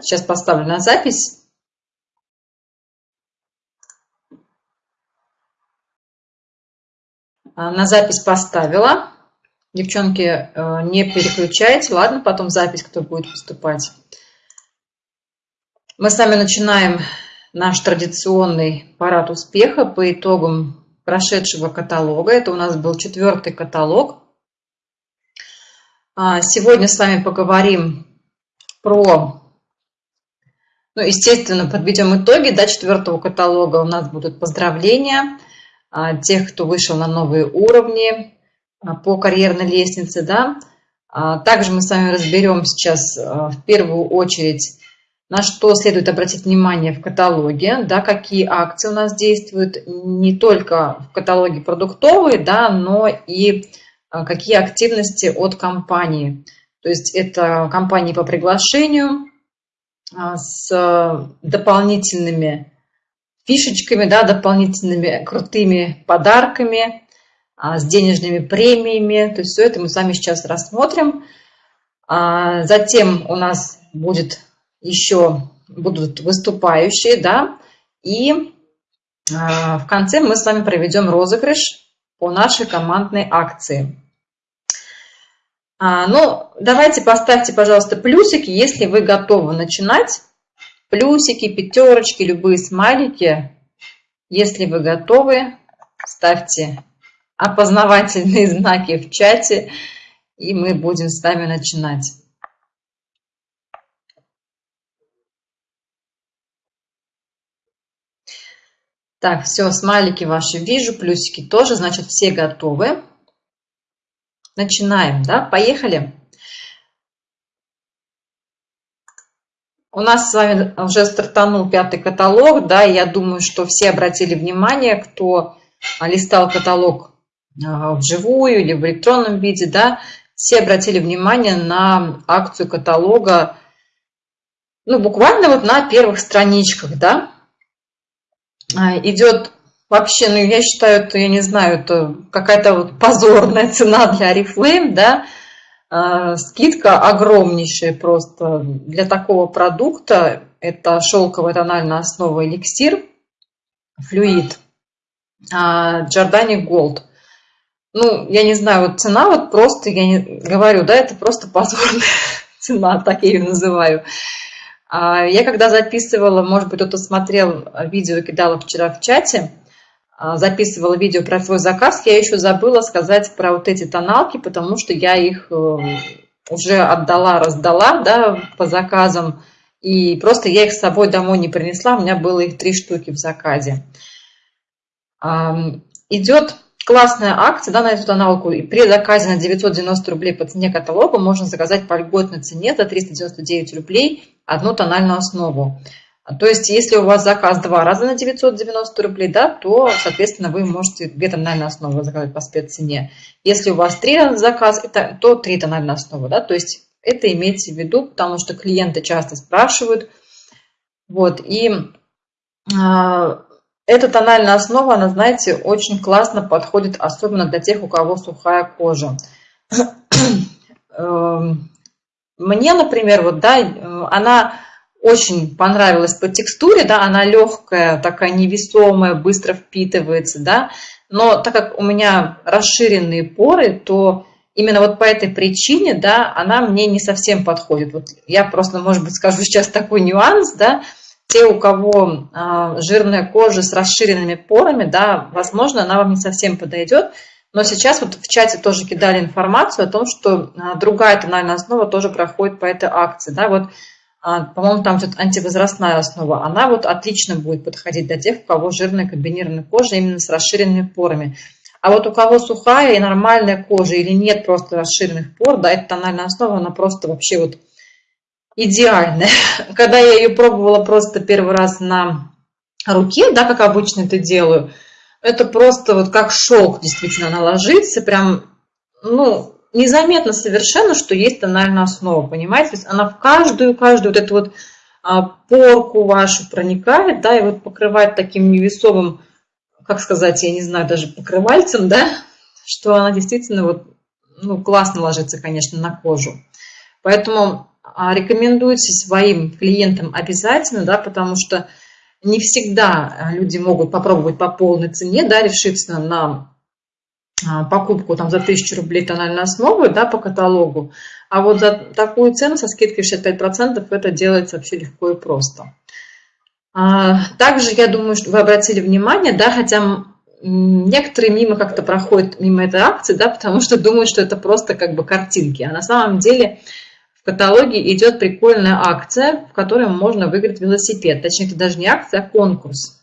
Сейчас поставлю на запись. А, на запись поставила. Девчонки, э, не переключайте. Ладно, потом запись, кто будет выступать. Мы с вами начинаем наш традиционный парад успеха по итогам прошедшего каталога. Это у нас был четвертый каталог. А, сегодня с вами поговорим про, ну, естественно, подведем итоги до четвертого каталога. У нас будут поздравления а, тех, кто вышел на новые уровни а, по карьерной лестнице. Да? Также мы с вами разберем сейчас в первую очередь, на что следует обратить внимание в каталоге, да, какие акции у нас действуют не только в каталоге продуктовые, да, но и какие активности от компании. То есть это компании по приглашению а, с дополнительными фишечками, да, дополнительными крутыми подарками, а, с денежными премиями. То есть все это мы с вами сейчас рассмотрим. А, затем у нас будет еще будут выступающие, да, и в конце мы с вами проведем розыгрыш по нашей командной акции. А, ну, давайте поставьте, пожалуйста, плюсики, если вы готовы начинать. Плюсики, пятерочки, любые смайлики. Если вы готовы, ставьте опознавательные знаки в чате, и мы будем с вами начинать. Так, все, смайлики ваши вижу, плюсики тоже, значит, все готовы. Начинаем, да? Поехали. У нас с вами уже стартанул пятый каталог, да, я думаю, что все обратили внимание, кто листал каталог а, вживую или в электронном виде, да, все обратили внимание на акцию каталога, ну, буквально вот на первых страничках, да, а, идет вообще, ну, я считаю, это, я не знаю, это какая-то вот позорная цена для Oriflame, да, а, скидка огромнейшая просто для такого продукта. Это шелковая тональная основа эликсир, флюид, Giordani Gold. Ну, я не знаю, вот цена вот просто, я не говорю, да, это просто позорная цена, так я ее называю. А, я когда записывала, может быть, кто-то смотрел видео, кидала вчера в чате, записывала видео про свой заказ, я еще забыла сказать про вот эти тоналки, потому что я их э, уже отдала, раздала да, по заказам, и просто я их с собой домой не принесла, у меня было их три штуки в заказе. Идет классная акция да, на эту тоналку, и при заказе на 990 рублей по цене каталога можно заказать по льготной цене за 399 рублей одну тональную основу. То есть, если у вас заказ два раза на 990 рублей, да, то, соответственно, вы можете две тональные основы заказать по спеццене. Если у вас три раза заказ, то три тональные основы, да, то есть это имейте в виду, потому что клиенты часто спрашивают. Вот, и э, эта тональная основа, она, знаете, очень классно подходит, особенно для тех, у кого сухая кожа. Эм, мне, например, вот, да, э, она очень понравилась по текстуре, да, она легкая, такая невесомая, быстро впитывается, да, но так как у меня расширенные поры, то именно вот по этой причине, да, она мне не совсем подходит. Вот я просто, может быть, скажу сейчас такой нюанс, да, те, у кого э, жирная кожа с расширенными порами, да, возможно, она вам не совсем подойдет, но сейчас вот в чате тоже кидали информацию о том, что э, другая тональная основа тоже проходит по этой акции, да, вот по-моему, там что-то антивозрастная основа, она вот отлично будет подходить для тех, у кого жирная комбинированная кожа именно с расширенными порами. А вот у кого сухая и нормальная кожа или нет просто расширенных пор, да, эта тональная основа, она просто вообще вот идеальная. Когда я ее пробовала просто первый раз на руке, да, как обычно это делаю, это просто вот как шелк действительно она ложится, прям, ну, незаметно совершенно, что есть тональная основа, понимаете? То есть она в каждую-каждую вот эту вот а, порку вашу проникает, да, и вот покрывает таким невесомым, как сказать, я не знаю, даже покрывальцем, да, что она действительно вот, ну, классно ложится, конечно, на кожу. Поэтому а, рекомендуйте своим клиентам обязательно, да, потому что не всегда люди могут попробовать по полной цене, да, решиться на а, покупку там за 1000 рублей тональной основы, да, по каталогу, а вот за такую цену со скидкой 65% это делается вообще легко и просто. А, также я думаю, что вы обратили внимание, да, хотя некоторые мимо как-то проходят мимо этой акции, да, потому что думают, что это просто как бы картинки, а на самом деле в каталоге идет прикольная акция, в которой можно выиграть велосипед, точнее это даже не акция, а конкурс.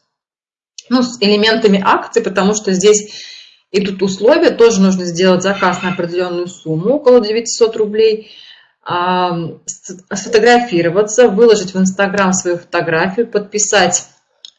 Ну, с элементами акции, потому что здесь и тут условия, тоже нужно сделать заказ на определенную сумму, около 900 рублей, а, сфотографироваться, выложить в Инстаграм свою фотографию, подписать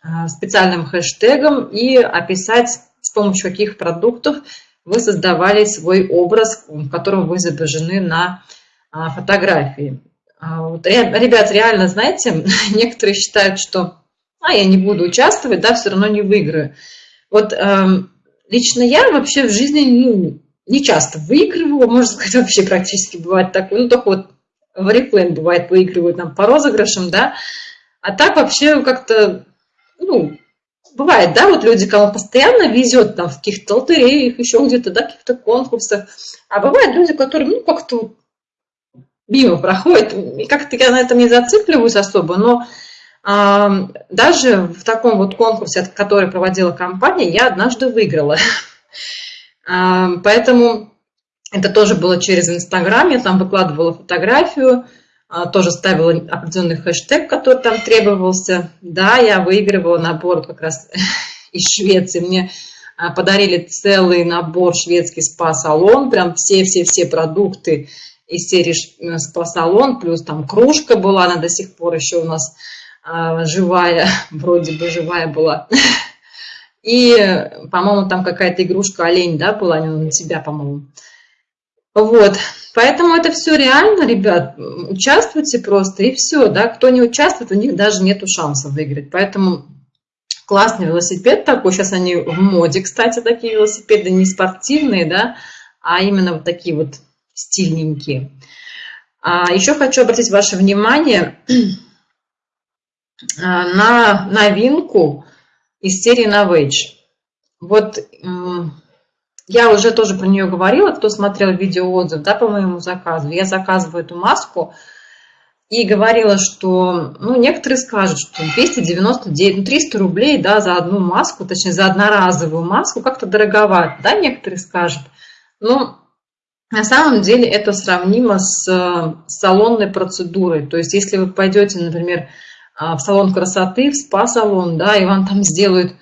а, специальным хэштегом и описать, с помощью каких продуктов вы создавали свой образ, в котором вы изображены на а, фотографии. Ребят, реально, знаете, некоторые считают, что а, я не буду участвовать, да, все равно не выиграю. Вот эм, Лично я вообще в жизни ну, не часто выигрываю, можно сказать, вообще практически бывает такое. Ну, только вот в реплен бывает выигрывают нам по розыгрышам, да. А так вообще как-то, ну, бывает, да, вот люди, кому постоянно везет там в каких-то лотереях, еще где-то, да, каких-то конкурсах. А бывают люди, которые, ну, как-то мимо проходят. И как-то я на этом не зацикливаюсь особо, но даже в таком вот конкурсе, который проводила компания, я однажды выиграла. Поэтому это тоже было через Инстаграм, я там выкладывала фотографию, а, тоже ставила определенный хэштег, который там требовался. Да, я выигрывала набор как раз из Швеции. Мне а, подарили целый набор шведский спа-салон, прям все-все-все продукты из серии э, спа-салон, плюс там кружка была, она до сих пор еще у нас живая, вроде бы живая была. И, по-моему, там какая-то игрушка олень, да, была, на тебя, по-моему. Вот, поэтому это все реально, ребят, участвуйте просто, и все, да, кто не участвует, у них даже нету шанса выиграть, поэтому классный велосипед такой, сейчас они в моде, кстати, такие велосипеды, не спортивные, да, а именно вот такие вот стильненькие. А еще хочу обратить ваше внимание, на новинку из серии Novage. Вот я уже тоже про нее говорила, кто смотрел видеоотзыв да, по моему заказу. Я заказываю эту маску и говорила, что ну, некоторые скажут, что 299, ну, 300 рублей да, за одну маску, точнее за одноразовую маску как-то дороговато, да, некоторые скажут. Но на самом деле это сравнимо с э, салонной процедурой. То есть если вы пойдете, например, в салон красоты, в спа-салон, да, и вам там сделают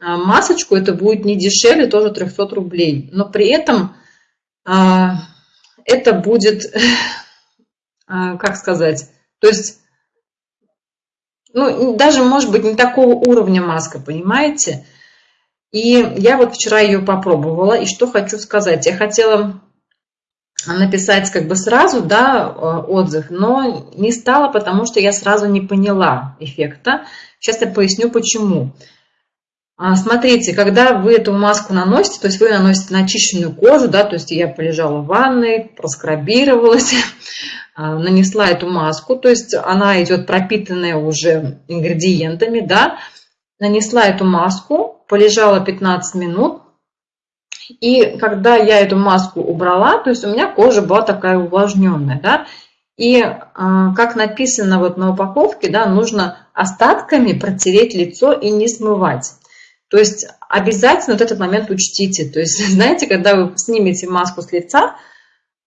а, масочку, это будет не дешевле, тоже 300 рублей. Но при этом а, это будет, как сказать, то есть, ну, даже, может быть, не такого уровня маска, понимаете? И я вот вчера ее попробовала, и что хочу сказать. Я хотела написать как бы сразу, да, э, отзыв, но не стала, потому что я сразу не поняла эффекта. Сейчас я поясню, почему. А, смотрите, когда вы эту маску наносите, то есть вы наносите на очищенную кожу, да, то есть я полежала в ванной, проскрабировалась, а, нанесла эту маску, то есть она идет пропитанная уже ингредиентами, да, нанесла эту маску, полежала 15 минут, и когда я эту маску убрала, то есть у меня кожа была такая увлажненная, да, и э, как написано вот на упаковке, да, нужно остатками протереть лицо и не смывать. То есть обязательно вот этот момент учтите. То есть, знаете, когда вы снимете маску с лица,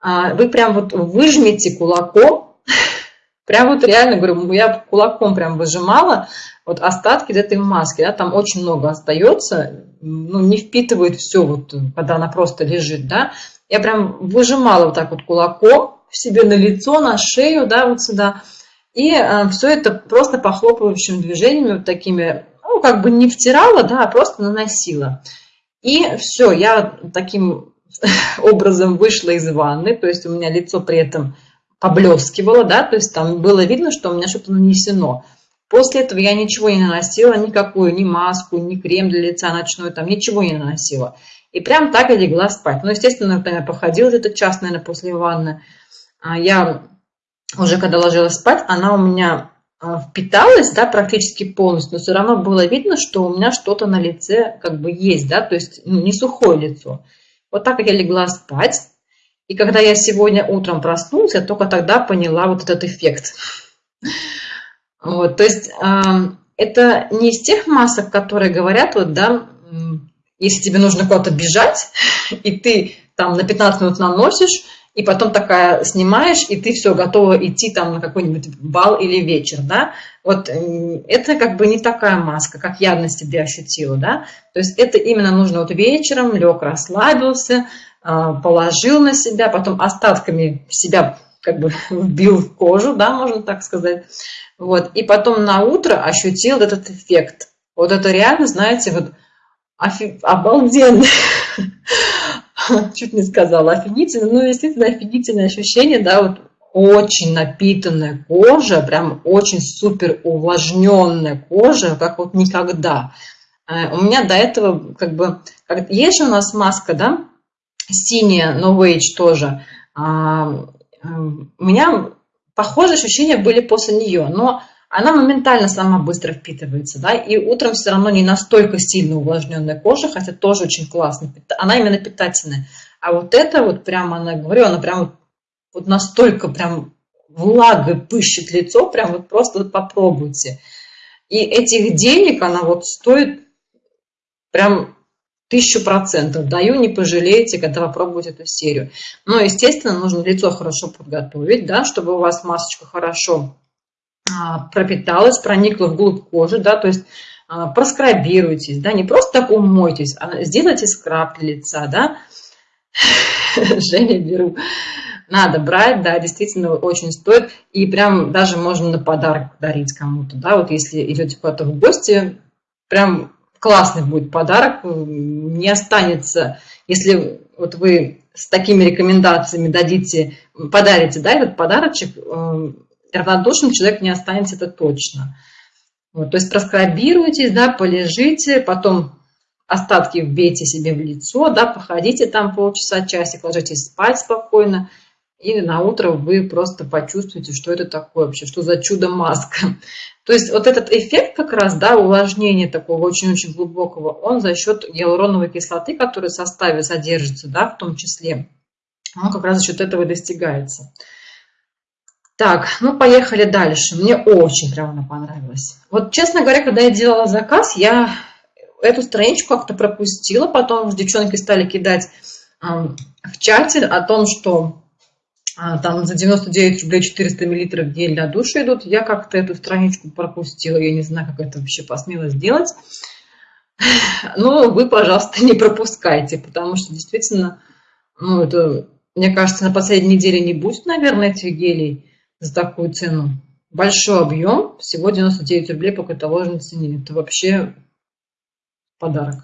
э, вы прям вот выжмете кулаком, прям вот реально, говорю, я кулаком прям выжимала, вот остатки этой маски, да, там очень много остается, ну, не впитывает все, вот, когда она просто лежит, да. Я прям выжимала вот так вот кулаком себе на лицо, на шею, да, вот сюда. И э, все это просто похлопывающими движениями, вот такими, ну, как бы не втирала, да, а просто наносила. И все, я таким образом вышла из ванны, то есть у меня лицо при этом поблескивало, да, то есть там было видно, что у меня что-то нанесено. После этого я ничего не наносила, никакую, ни маску, ни крем для лица ночной, там ничего не наносила. И прям так и легла спать. Ну, естественно, я походила где-то час, наверное, после ванны. А я уже когда ложилась спать, она у меня а, впиталась, да, практически полностью, но все равно было видно, что у меня что-то на лице как бы есть, да, то есть ну, не сухое лицо. Вот так я легла спать, и когда я сегодня утром проснулась, я только тогда поняла вот этот эффект. Вот, то есть э, это не из тех масок, которые говорят, вот, да, если тебе нужно куда-то бежать, и ты там на 15 минут наносишь, и потом такая снимаешь, и ты все, готова идти там на какой-нибудь бал или вечер, да, вот это как бы не такая маска, как я на себе ощутила, да, то есть это именно нужно вот вечером, лег, расслабился, а, положил на себя, потом остатками себя как бы вбил в кожу, да, можно так сказать, вот, и потом на утро ощутил этот эффект, вот это реально, знаете, вот офи... обалденно, чуть не сказала, офигительно, ну, естественно, офигительное ощущение, да, вот очень напитанная кожа, прям очень супер увлажненная кожа, как вот никогда. Э, у меня до этого, как бы, как, есть же у нас маска, да, синяя, No Age тоже. У меня похожие ощущения были после нее, но она моментально сама быстро впитывается, да, и утром все равно не настолько сильно увлажненная кожа, хотя тоже очень классно, она именно питательная. А вот это вот прямо, она, говорю, она прям вот настолько прям влагой пыщет лицо, прям вот просто вот попробуйте. И этих денег она вот стоит прям тысячу процентов. Даю, не пожалеете, когда попробуете эту серию. Но, естественно, нужно лицо хорошо подготовить, да, чтобы у вас масочка хорошо а, пропиталась, проникла вглубь кожи, да, то есть а, проскрабируйтесь, да, не просто так умойтесь, а сделайте скраб для лица, да. Женя, беру. Надо брать, да, действительно очень стоит. И прям даже можно на подарок дарить кому-то, да, вот если идете куда-то в гости, прям классный будет подарок, не останется, если вот вы с такими рекомендациями дадите, подарите, да, этот подарочек, э, равнодушным человек не останется, это точно. Вот, то есть проскрабируйтесь, да, полежите, потом остатки вбейте себе в лицо, да, походите там полчаса, часик, ложитесь спать спокойно, и на утро вы просто почувствуете, что это такое вообще, что за чудо-маска. То есть вот этот эффект как раз, да, увлажнения такого очень-очень глубокого, он за счет гиалуроновой кислоты, которая в составе содержится, да, в том числе, он как раз за счет этого достигается. Так, ну поехали дальше. Мне очень прямо она понравилась. Вот, честно говоря, когда я делала заказ, я эту страничку как-то пропустила. Потом девчонки стали кидать э, в чате о том, что там за 99 рублей 400 миллилитров гель для душа идут. Я как-то эту страничку пропустила. Я не знаю, как это вообще посмела сделать. Ну, вы, пожалуйста, не пропускайте, потому что действительно, ну, это, мне кажется, на последней неделе не будет, наверное, этих гелей за такую цену. Большой объем, всего 99 рублей по каталожной цене. Это вообще подарок.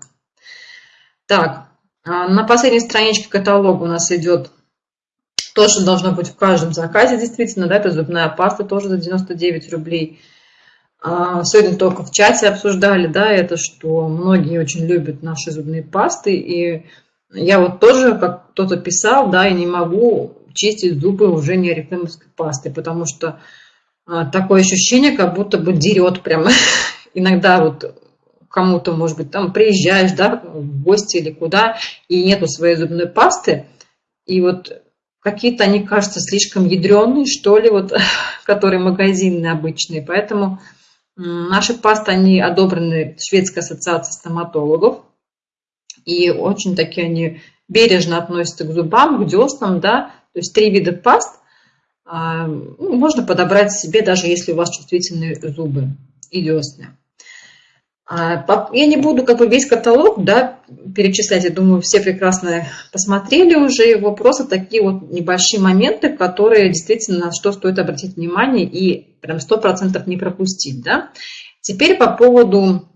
Так, а, на последней страничке каталога у нас идет то, что должно быть в каждом заказе, действительно, да, это зубная паста тоже за 99 рублей. А, сегодня только в чате обсуждали, да, это, что многие очень любят наши зубные пасты, и я вот тоже, как кто-то писал, да, и не могу чистить зубы уже не орифлеймовской пастой, потому что а, такое ощущение, как будто бы дерет прямо. Иногда вот кому-то, может быть, там приезжаешь, да, в гости или куда, и нету своей зубной пасты, и вот какие-то они кажутся слишком ядреные, что ли, вот, которые магазинные обычные, поэтому наши пасты, они одобрены Шведской ассоциацией стоматологов, и очень такие они бережно относятся к зубам, к деснам, да, то есть три вида паст а, ну, можно подобрать себе, даже если у вас чувствительные зубы и десны. А, я не буду как бы весь каталог да, перечислять, я думаю, все прекрасно посмотрели уже его, просто такие вот небольшие моменты, которые действительно на что стоит обратить внимание и прям сто процентов не пропустить. Да. Теперь по поводу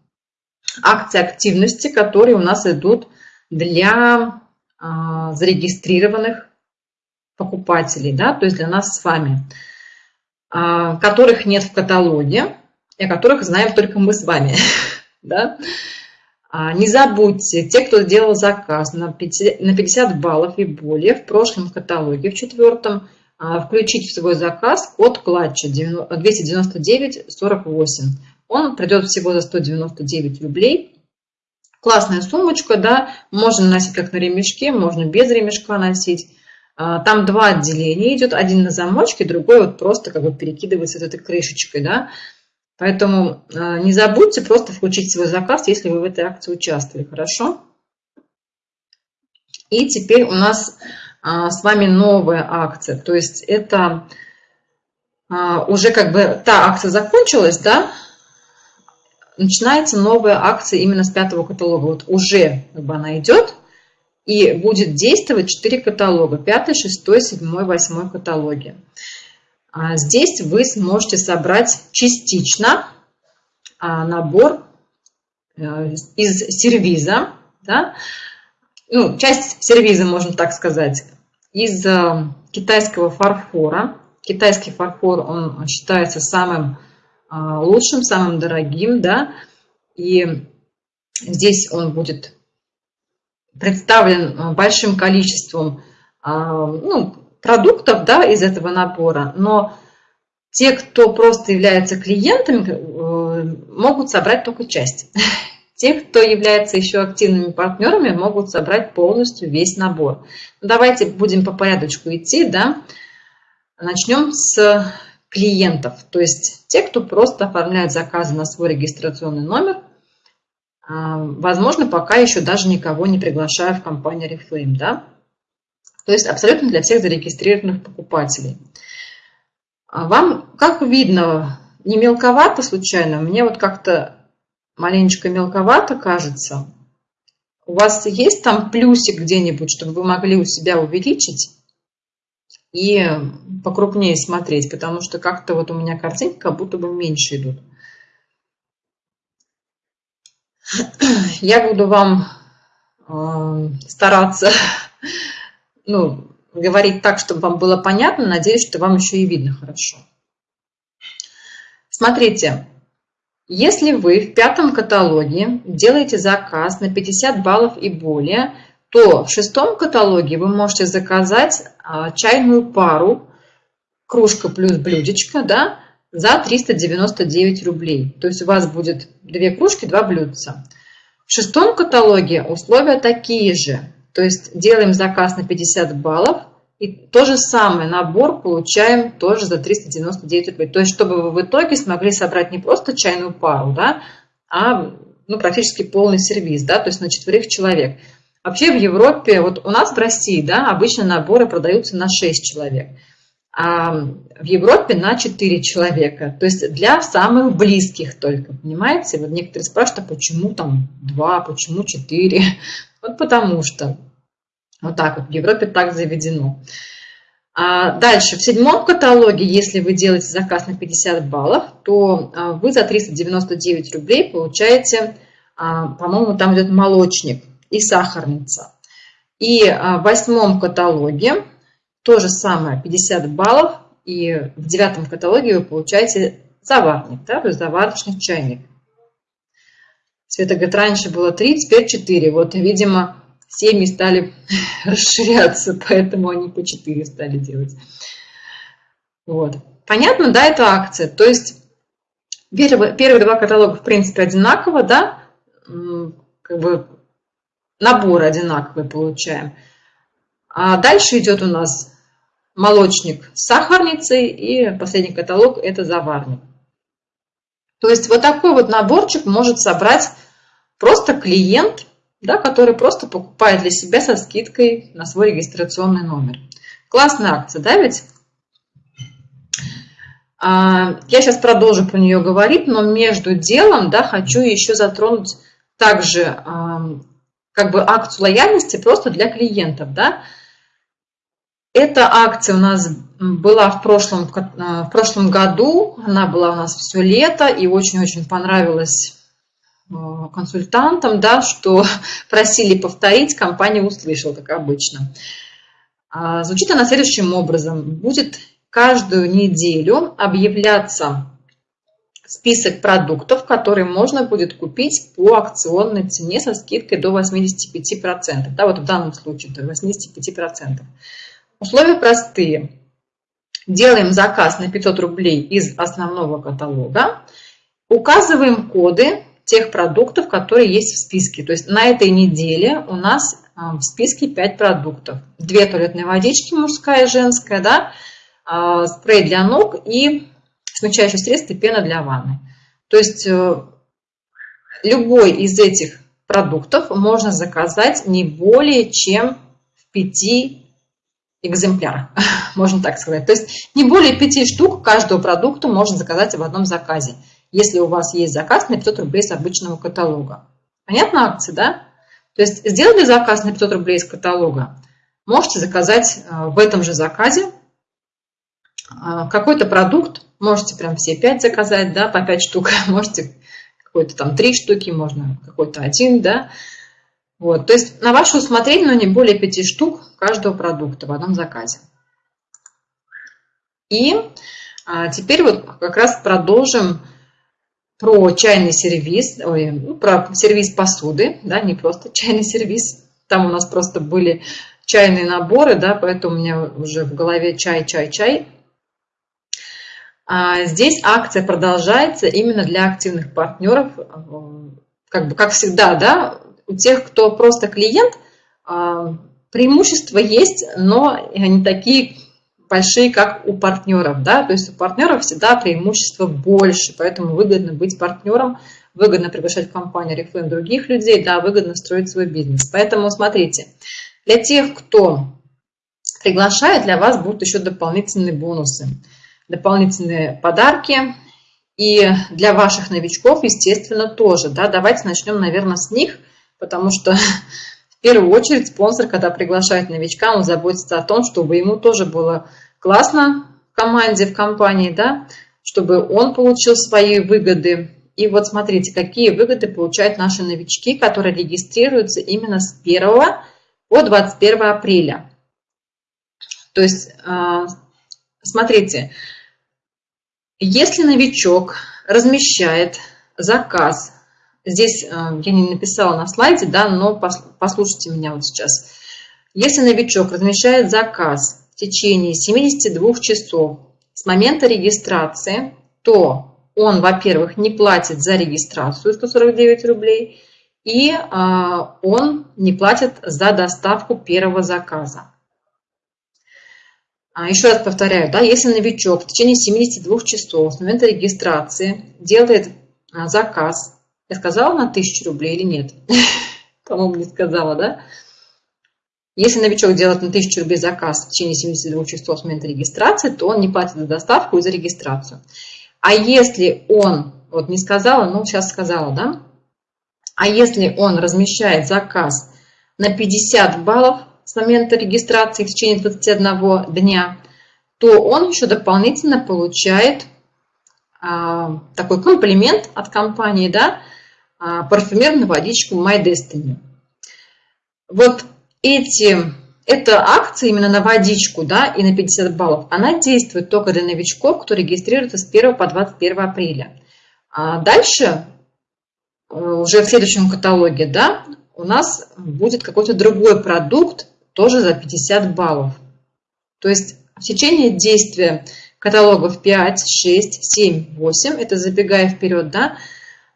акций активности, которые у нас идут для а, зарегистрированных покупателей, да, то есть для нас с вами, а, которых нет в каталоге, и о которых знаем только мы с вами. Да? А, не забудьте, те, кто сделал заказ на 50, на 50 баллов и более в прошлом каталоге, в четвертом, включить в свой заказ код клатча 29948. Он придет всего за 199 рублей. Классная сумочка, да, можно носить как на ремешке, можно без ремешка носить. А, там два отделения идет, один на замочке, другой вот просто как бы перекидывается вот этой крышечкой, да. Поэтому а, не забудьте просто включить свой заказ, если вы в этой акции участвовали, хорошо? И теперь у нас а, с вами новая акция, то есть это уже как бы та акция закончилась, да, начинается новая акция именно с пятого каталога. Вот уже как бы она идет, и будет действовать 4 каталога. 5, 6, 7, 8 каталоги. А здесь вы сможете собрать частично а, набор э, из сервиза. Да? Ну, часть сервиза, можно так сказать, из э, китайского фарфора. Китайский фарфор, он считается самым а, лучшим, самым дорогим, да, и здесь он будет представлен а, большим количеством ну, продуктов да, из этого набора, но те, кто просто являются клиентами, э, могут собрать только часть. Те, кто является еще активными партнерами, могут собрать полностью весь набор. Ну, давайте будем по порядочку идти. Да? Начнем с клиентов, то есть те, кто просто оформляет заказы на свой регистрационный номер, а, возможно, пока еще даже никого не приглашаю в компанию Reflame, да? То есть абсолютно для всех зарегистрированных покупателей. А вам, как видно, не мелковато случайно? Мне вот как-то маленечко мелковато кажется. У вас есть там плюсик где-нибудь, чтобы вы могли у себя увеличить? и покрупнее смотреть, потому что как-то вот у меня картинки как будто бы меньше идут. Я буду вам э, стараться ну, говорить так, чтобы вам было понятно. Надеюсь, что вам еще и видно хорошо. Смотрите, если вы в пятом каталоге делаете заказ на 50 баллов и более, то в шестом каталоге вы можете заказать а, чайную пару, кружка плюс блюдечко, да, за 399 рублей. То есть у вас будет две кружки, два блюдца. В шестом каталоге условия такие же. То есть делаем заказ на 50 баллов и то же самое набор получаем тоже за 399 рублей. То есть чтобы вы в итоге смогли собрать не просто чайную пару, да, а ну, практически полный сервис, да, то есть на четверых человек. Вообще в Европе, вот у нас в России, да, обычно наборы продаются на 6 человек, а в Европе на 4 человека. То есть для самых близких только, понимаете? Вот некоторые спрашивают, а почему там 2, почему 4? Вот потому что. Вот так вот, в Европе так заведено. А дальше, в седьмом каталоге, если вы делаете заказ на 50 баллов, то а, вы за 399 рублей получаете, а, по-моему, там идет молочник – и сахарница. И а, в восьмом каталоге то же самое, 50 баллов. И в девятом каталоге вы получаете заварник, да, то заварочный чайник. Света говорит, раньше было 3, теперь 4. Вот, видимо, семьи стали расширяться, поэтому они по 4 стали делать. Вот. Понятно, да, это акция. То есть первые, первые два каталога, в принципе, одинаково, да, как бы набор одинаковый получаем. А дальше идет у нас молочник с сахарницей и последний каталог это заварник. То есть вот такой вот наборчик может собрать просто клиент, да, который просто покупает для себя со скидкой на свой регистрационный номер. Классная акция, да ведь? А, я сейчас продолжу про нее говорить, но между делом да, хочу еще затронуть также как бы акцию лояльности просто для клиентов, да. Эта акция у нас была в прошлом, э, в прошлом году, она была у нас все лето и очень-очень понравилась э, консультантам, да, что просили повторить, компания услышала, как обычно. А, звучит она следующим образом. Будет каждую неделю объявляться список продуктов, которые можно будет купить по акционной цене со скидкой до 85%. Да, вот в данном случае до 85%. Условия простые. делаем заказ на 500 рублей из основного каталога, указываем коды тех продуктов, которые есть в списке. То есть на этой неделе у нас а, в списке 5 продуктов. Две туалетные водички, мужская и женская, да, а, спрей для ног и смягчающее средство и пена для ванны. То есть э, любой из этих продуктов можно заказать не более чем в 5 экземплярах, можно так сказать. То есть не более 5 штук каждого продукта можно заказать в одном заказе, если у вас есть заказ на 500 рублей с обычного каталога. Понятно акция, да? То есть сделали заказ на 500 рублей из каталога, можете заказать э, в этом же заказе э, какой-то продукт, можете прям все 5 заказать, да, по 5 штук, можете какой-то там 3 штуки, можно какой-то один, да. Вот, то есть на ваше усмотрение, но не более 5 штук каждого продукта в одном заказе. И а, теперь вот как раз продолжим про чайный сервис, ой, ну, про сервис посуды, да, не просто чайный сервис. Там у нас просто были чайные наборы, да, поэтому у меня уже в голове чай, чай, чай. А здесь акция продолжается именно для активных партнеров. Как бы, как всегда, да, у тех, кто просто клиент, а, преимущества есть, но они такие большие, как у партнеров, да, то есть у партнеров всегда преимущества больше, поэтому выгодно быть партнером, выгодно приглашать в компанию Reflame других людей, да, выгодно строить свой бизнес. Поэтому смотрите, для тех, кто приглашает, для вас будут еще дополнительные бонусы, дополнительные подарки, и для ваших новичков, естественно, тоже, да, давайте начнем, наверное, с них, потому что в первую очередь спонсор, когда приглашает новичка, он заботится о том, чтобы ему тоже было классно в команде, в компании, да, чтобы он получил свои выгоды. И вот смотрите, какие выгоды получают наши новички, которые регистрируются именно с 1 по 21 апреля. То есть, а, смотрите, если новичок размещает заказ, здесь а, я не написала на слайде, да, но послушайте меня вот сейчас. Если новичок размещает заказ в течение 72 часов с момента регистрации, то он, во-первых, не платит за регистрацию 149 рублей, и а, он не платит за доставку первого заказа. А, еще раз повторяю, да, если новичок в течение 72 часов с момента регистрации делает а, заказ, я сказала на 1000 рублей или нет? По-моему, не сказала, да? Если новичок делает на 1000 рублей заказ в течение 72 часов с момента регистрации, то он не платит за доставку и за регистрацию. А если он, вот не сказала, но сейчас сказала, да? А если он размещает заказ на 50 баллов с момента регистрации в течение 21 дня, то он еще дополнительно получает а, такой комплимент от компании, да, парфюмерную водичку My Destiny. Вот эти, эта акция именно на водичку да, и на 50 баллов, она действует только для новичков, кто регистрируется с 1 по 21 апреля. А дальше, э, уже в следующем каталоге, да, у нас будет какой-то другой продукт, тоже за 50 баллов. То есть в течение действия каталогов 5, 6, 7, 8, это забегая вперед, да, а,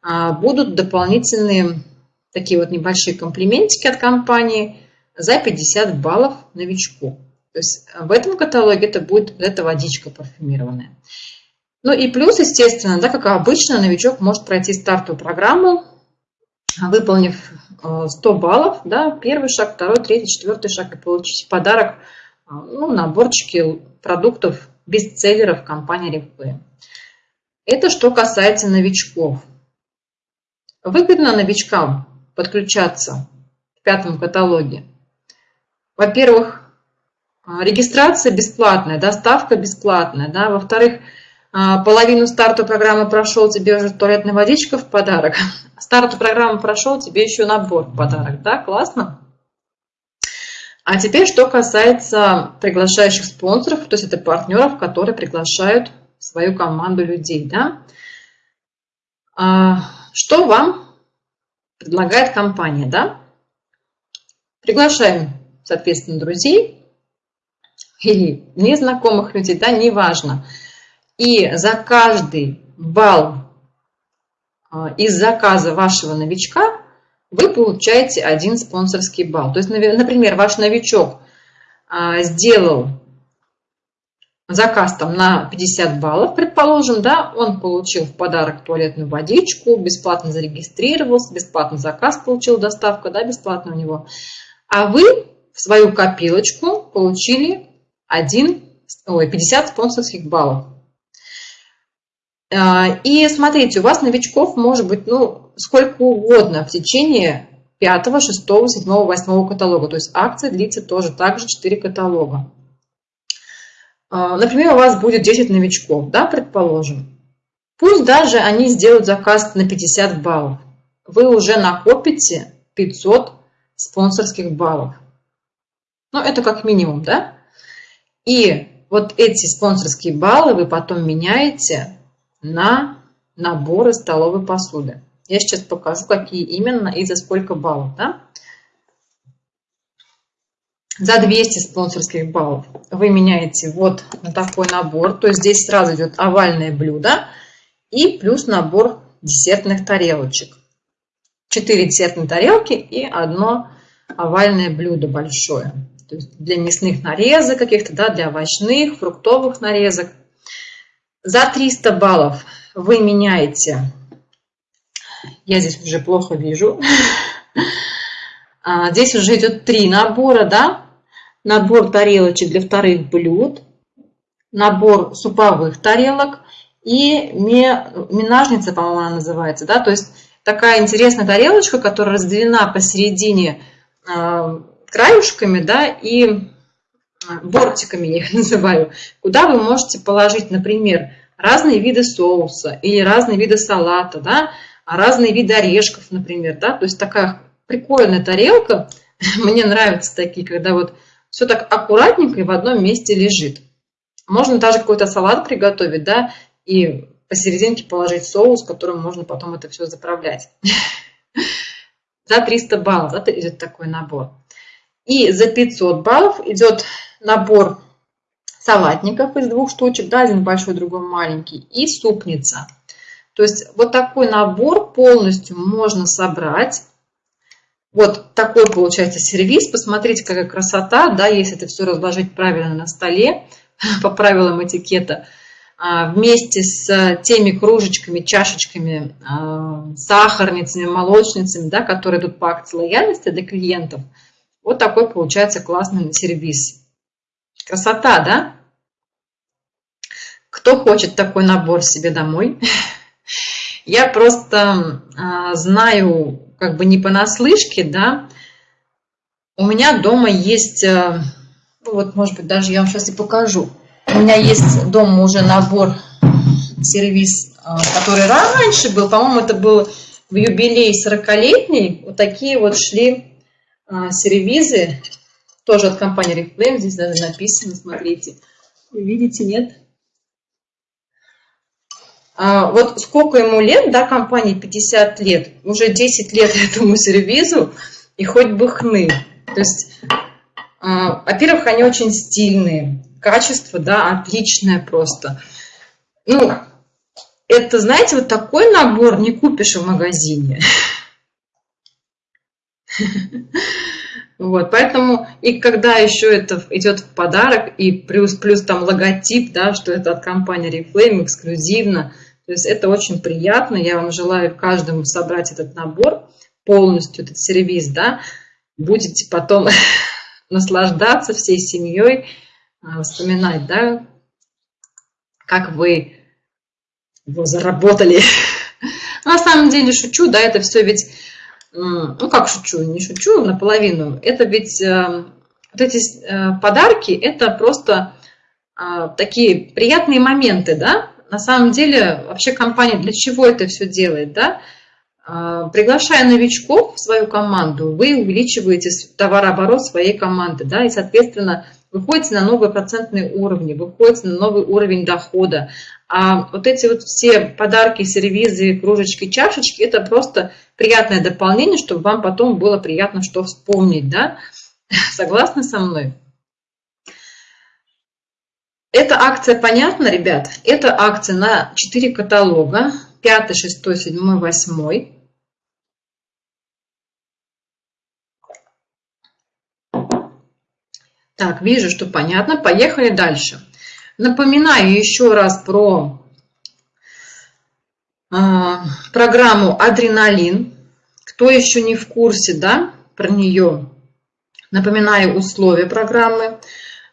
будут дополнительные такие вот небольшие комплиментики от компании – за 50 баллов новичку. То есть в этом каталоге это будет эта водичка парфюмированная. Ну и плюс, естественно, да, как обычно, новичок может пройти стартовую программу, выполнив 100 э, баллов, да, первый шаг, второй, третий, четвертый шаг и получить подарок, э, ну, наборчики продуктов бестселлеров компании Replay. Это что касается новичков. Выгодно новичкам подключаться в пятом каталоге во-первых, а, регистрация бесплатная, доставка бесплатная, да, во-вторых, а, половину старта программы прошел, тебе уже туалетная водичка в подарок, старту программы прошел, тебе еще набор в подарок, да, классно? А теперь, что касается приглашающих спонсоров, то есть это партнеров, которые приглашают свою команду людей, да. Что вам предлагает компания, да? Приглашаем соответственно, друзей. или незнакомых людей, да, неважно. И за каждый балл а, из заказа вашего новичка вы получаете один спонсорский балл. То есть, например, ваш новичок а, сделал заказ там на 50 баллов, предположим, да, он получил в подарок туалетную водичку, бесплатно зарегистрировался, бесплатно заказ получил, доставка, да, бесплатно у него. А вы в свою копилочку получили 1, ой, 50 спонсорских баллов. А, и смотрите, у вас новичков может быть ну, сколько угодно в течение 5, 6, 7, 8 каталога. То есть акция длится тоже также 4 каталога. А, например, у вас будет 10 новичков, да, предположим. Пусть даже они сделают заказ на 50 баллов. Вы уже накопите 500 спонсорских баллов. Ну, это как минимум, да? И вот эти спонсорские баллы вы потом меняете на наборы столовой посуды. Я сейчас покажу, какие именно и за сколько баллов. Да? За 200 спонсорских баллов вы меняете вот на такой набор. То есть здесь сразу идет овальное блюдо и плюс набор десертных тарелочек. 4 десертные тарелки и одно овальное блюдо большое. То есть для мясных нарезок каких-то, да, для овощных, фруктовых нарезок. За 300 баллов вы меняете, я здесь уже плохо вижу, а, здесь уже идет три набора, да, набор тарелочек для вторых блюд, набор суповых тарелок и минажница, по-моему, она называется, да, то есть такая интересная тарелочка, которая разделена посередине а, краюшками, да, и бортиками я их называю, куда вы можете положить, например, разные виды соуса или разные виды салата, да, а разные виды орешков, например, да, то есть такая прикольная тарелка, мне нравятся такие, когда вот все так аккуратненько и в одном месте лежит. Можно даже какой-то салат приготовить, да, и посерединке положить соус, которым можно потом это все заправлять. За 300 баллов это идет такой набор. И за 500 баллов идет набор салатников из двух штучек, да, один большой, другой маленький, и супница. То есть вот такой набор полностью можно собрать. Вот такой получается сервис. Посмотрите, какая красота, да, если это все разложить правильно на столе, по правилам этикета, а, вместе с теми кружечками, чашечками, а, сахарницами, молочницами, да, которые идут по акции лояльности для клиентов – вот такой получается классный сервис. Красота, да? Кто хочет такой набор себе домой? Я просто а, знаю, как бы не понаслышке, да, у меня дома есть, а, ну вот, может быть, даже я вам сейчас и покажу. У меня есть дома уже набор, сервис, а, который раньше был, по-моему, это был в юбилей 40-летний, вот такие вот шли а, сервизы, тоже от компании Reflame, здесь даже написано, смотрите. Видите, нет? А, вот сколько ему лет, да, компании 50 лет, уже 10 лет этому сервизу, и хоть бы хны. То есть, а, во-первых, они очень стильные, качество, да, отличное просто. Ну, это, знаете, вот такой набор не купишь в магазине. Вот, поэтому и когда еще это идет в подарок, и плюс, плюс там логотип, да, что это от компании Reflame эксклюзивно, то есть это очень приятно. Я вам желаю каждому собрать этот набор, полностью этот сервис, да, будете потом наслаждаться всей семьей, а, вспоминать, да, как вы его заработали. На самом деле шучу, да, это все ведь ну как шучу, не шучу наполовину, это ведь э, вот эти э, подарки, это просто а, такие приятные моменты, да, на самом деле вообще компания для чего это все делает, да, а, приглашая новичков в свою команду, вы увеличиваете товарооборот своей команды, да, и, соответственно, выходите на новые процентные уровни, выходите на новый уровень дохода. А вот эти вот все подарки, сервизы, кружечки, чашечки, это просто приятное дополнение, чтобы вам потом было приятно что вспомнить, да? Согласны со мной? Эта акция понятна, ребят? Это акция на 4 каталога. 5, 6, 7, 8. Так, вижу, что понятно. Поехали дальше. Напоминаю еще раз про э, программу «Адреналин». Кто еще не в курсе, да, про нее, напоминаю условия программы.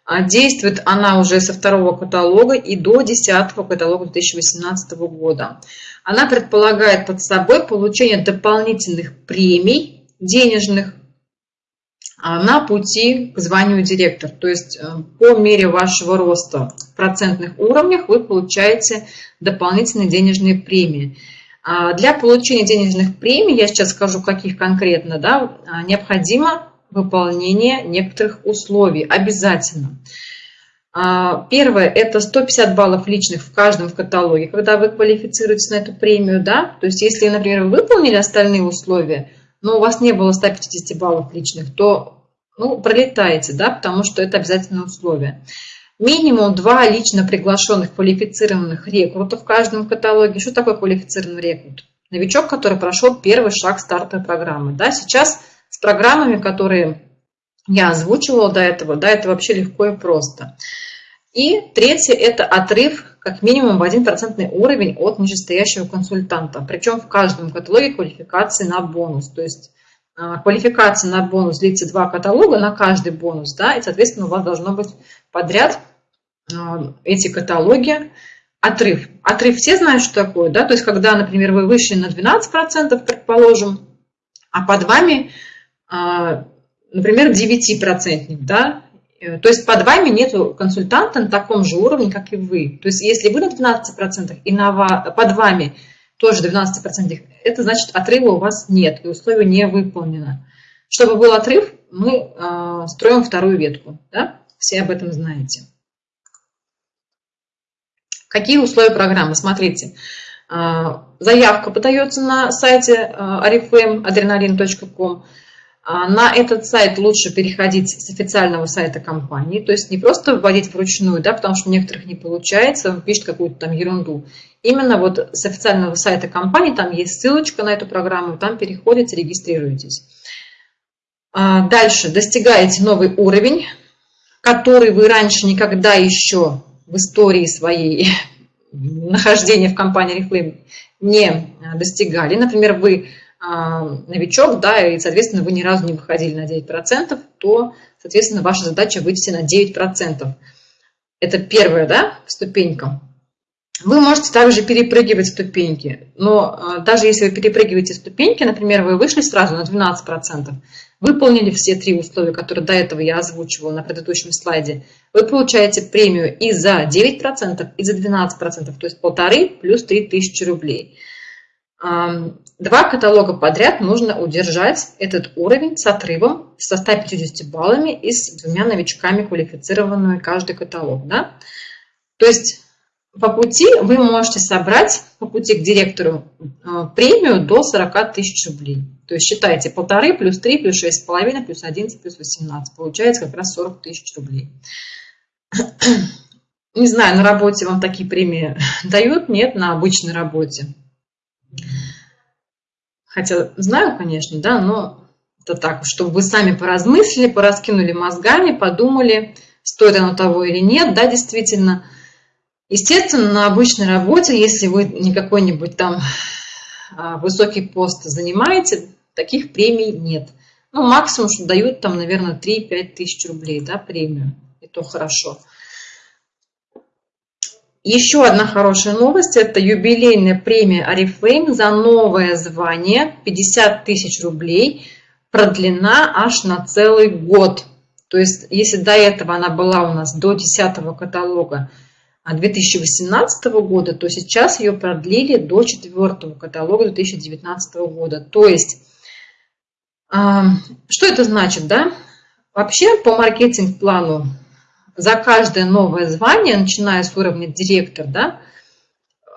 А действует она уже со второго каталога и до десятого каталога 2018 года. Она предполагает под собой получение дополнительных премий денежных а, на пути к званию директор. То есть э, по мере вашего роста в процентных уровнях вы получаете дополнительные денежные премии. А, для получения денежных премий, я сейчас скажу, каких конкретно, да, необходимо выполнение некоторых условий обязательно. Первое – это 150 баллов личных в каждом в каталоге, когда вы квалифицируетесь на эту премию. Да? То есть если, например, вы выполнили остальные условия, но у вас не было 150 баллов личных, то ну, пролетаете, да, потому что это обязательное условие. Минимум два лично приглашенных квалифицированных рекрутов в каждом каталоге. Что такое квалифицированный рекрут? Новичок, который прошел первый шаг стартовой программы. Да, сейчас с программами, которые я озвучивала до этого, да, это вообще легко и просто. И третье – это отрыв как минимум в 1% уровень от нижестоящего консультанта. Причем в каждом каталоге квалификации на бонус. То есть а, квалификация на бонус длится два каталога на каждый бонус. Да, и, соответственно, у вас должно быть подряд а, эти каталоги. Отрыв. Отрыв все знают, что такое. Да? То есть, когда, например, вы вышли на 12%, предположим, а под вами, например, 9%, да, Э, то есть под вами нет консультанта на таком же уровне, как и вы. То есть если вы на 12% и на, под вами тоже 12%, это значит отрыва у вас нет, и условие не выполнено. Чтобы был отрыв, мы э, строим вторую ветку. Да? Все об этом знаете. Какие условия программы? Смотрите, э, заявка подается на сайте э, ariflame.adrenalin.com. А, на этот сайт лучше переходить с официального сайта компании, то есть не просто вводить вручную, да, потому что у некоторых не получается, он пишет какую-то там ерунду. Именно вот с официального сайта компании, там есть ссылочка на эту программу, там переходите, регистрируйтесь. А, дальше достигаете новый уровень, который вы раньше никогда еще в истории своей нахождения в компании Reflame не достигали. Например, вы новичок, да, и, соответственно, вы ни разу не выходили на 9%, то, соответственно, ваша задача выйти на 9%. Это первая, да, ступенька. Вы можете также перепрыгивать ступеньки, но а, даже если вы перепрыгиваете ступеньки, например, вы вышли сразу на 12%, выполнили все три условия, которые до этого я озвучивала на предыдущем слайде, вы получаете премию и за 9%, и за 12%, то есть полторы плюс 3000 рублей два каталога подряд нужно удержать этот уровень с отрывом со 150 баллами и с двумя новичками квалифицированными каждый каталог. Да? То есть по пути вы можете собрать по пути к директору а, премию до 40 тысяч рублей. То есть считайте полторы плюс 3 плюс 6,5 плюс 11 плюс 18. Получается как раз 40 тысяч рублей. Не знаю, на работе вам такие премии дают? Нет, на обычной работе. Хотя знаю, конечно, да, но это так, чтобы вы сами поразмыслили, пораскинули мозгами, подумали, стоит оно того или нет, да, действительно. Естественно, на обычной работе, если вы не какой-нибудь там а, высокий пост занимаете, таких премий нет. Ну, максимум, что дают там, наверное, 3-5 тысяч рублей, да, премию. И то хорошо. Еще одна хорошая новость – это юбилейная премия Арифлейм за новое звание 50 тысяч рублей, продлена аж на целый год. То есть, если до этого она была у нас до 10 каталога 2018 года, то сейчас ее продлили до 4 каталога 2019 года. То есть, что это значит, да? Вообще, по маркетинг-плану за каждое новое звание, начиная с уровня директор, да,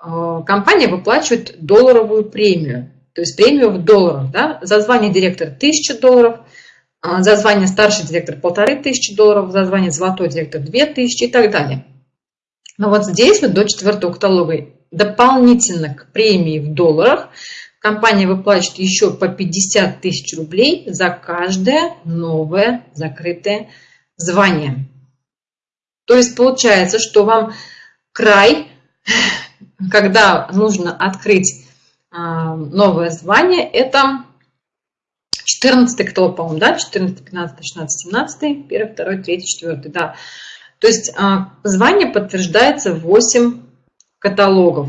э, компания выплачивает долларовую премию. То есть премию в долларах. Да? За звание директора 1000 долларов, а за звание старший директор 1500 долларов, за звание золотой директор 2000 и так далее. Но вот здесь вот до четвертого каталога дополнительно к премии в долларах компания выплачивает еще по 50 тысяч рублей за каждое новое закрытое звание. То есть получается, что вам край, когда нужно открыть а, новое звание, это 14 каталог, по-моему, да, 14, 15, 16, 17, 1, 2, 3, 4, да. То есть а, звание подтверждается 8 каталогов.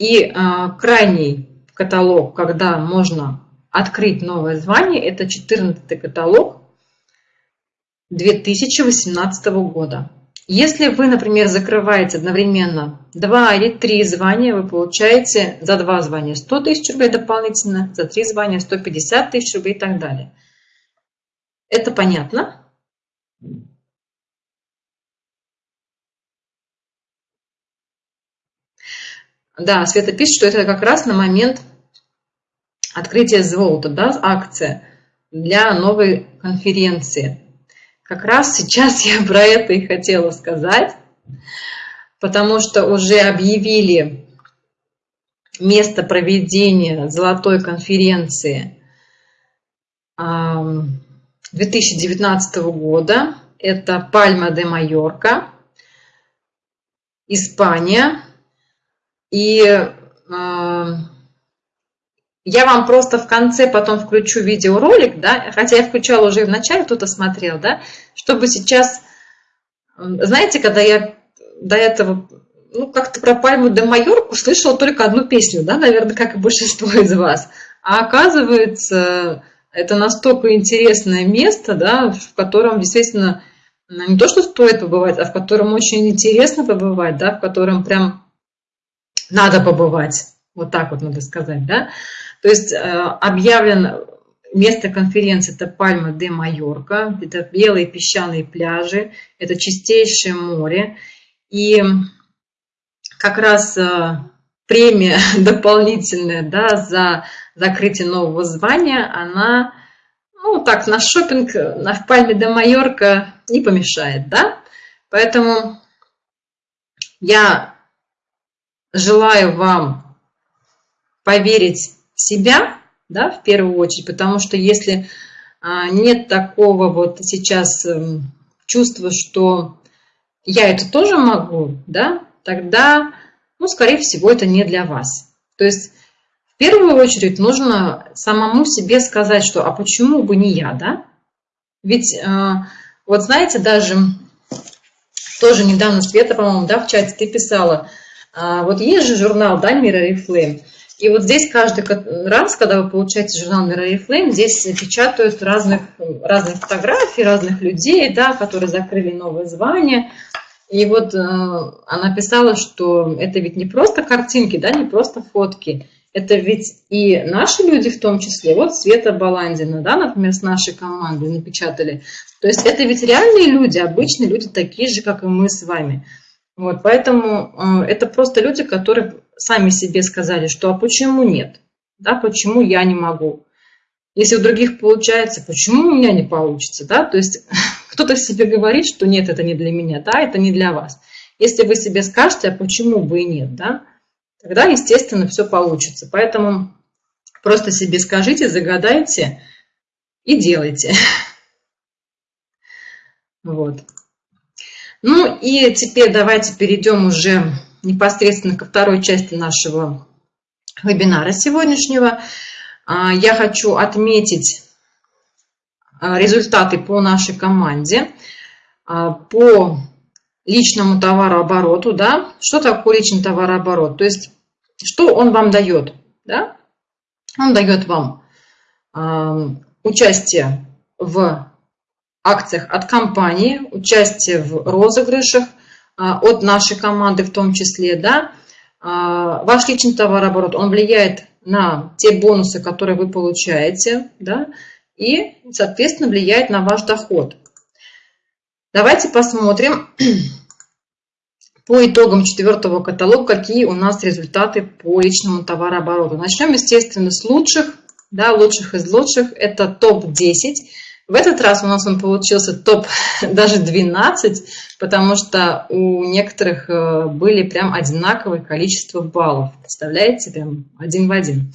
И а, крайний каталог, когда можно открыть новое звание, это 14 каталог 2018 года. Если вы, например, закрываете одновременно 2 или 3 звания, вы получаете за 2 звания 100 тысяч рублей дополнительно, за 3 звания 150 тысяч рублей и так далее. Это понятно? Да, Света пишет, что это как раз на момент открытия Золота, да, акция для новой конференции. Как раз сейчас я про это и хотела сказать, потому что уже объявили место проведения золотой конференции 2019 года. Это Пальма де Майорка, Испания. И я вам просто в конце потом включу видеоролик, да, хотя я включала уже в начале, кто-то смотрел, да, чтобы сейчас, знаете, когда я до этого, ну, как-то про Пальму де Майорку слышала только одну песню, да, наверное, как и большинство из вас. А оказывается, это настолько интересное место, да, в котором действительно не то, что стоит побывать, а в котором очень интересно побывать, да, в котором прям надо побывать. Вот так вот надо сказать, да. То есть э, объявлен место конференции это Пальма де Майорка, это белые песчаные пляжи, это чистейшее море. И как раз э, премия дополнительная да, за закрытие нового звания, она, ну так, на шопинг на Пальме де Майорка не помешает, да? Поэтому я желаю вам поверить себя, да, в первую очередь, потому что если а, нет такого вот сейчас эм, чувства, что я это тоже могу, да, тогда, ну, скорее всего, это не для вас. То есть в первую очередь нужно самому себе сказать, что а почему бы не я, да? Ведь а, вот знаете, даже тоже недавно Света, по-моему, да, в чате ты писала, а, вот есть же журнал, да, Mirror Flame, и вот здесь каждый раз, когда вы получаете журнал Mirror Flame, здесь печатают разных, разных фотографий, разных людей, да, которые закрыли новое звание. И вот э, она писала, что это ведь не просто картинки, да, не просто фотки. Это ведь и наши люди в том числе. Вот Света Баландина, да, например, с нашей командой напечатали. То есть это ведь реальные люди, обычные люди, такие же, как и мы с вами. Вот, поэтому э, это просто люди, которые сами себе сказали, что а почему нет? Да, почему я не могу? Если у других получается, почему у меня не получится? Да? То есть кто-то себе говорит, что нет, это не для меня, да, это не для вас. Если вы себе скажете, а почему бы и нет, да, тогда, естественно, все получится. Поэтому просто себе скажите, загадайте и делайте. Вот. Ну и теперь давайте перейдем уже непосредственно ко второй части нашего вебинара сегодняшнего. А, я хочу отметить а, результаты по нашей команде, а, по личному товарообороту. Да? Что такое личный товарооборот? То есть, что он вам дает? Да? Он дает вам участие в акциях от компании, участие в розыгрышах от нашей команды в том числе, да, ваш личный товарооборот, он влияет на те бонусы, которые вы получаете, да, и, соответственно, влияет на ваш доход. Давайте посмотрим по итогам четвертого каталога, какие у нас результаты по личному товарообороту. Начнем, естественно, с лучших, да, лучших из лучших. Это топ-10 В этот раз у нас он получился топ даже 12, потому что у некоторых э, были прям одинаковое количество баллов. Представляете, прям один в один.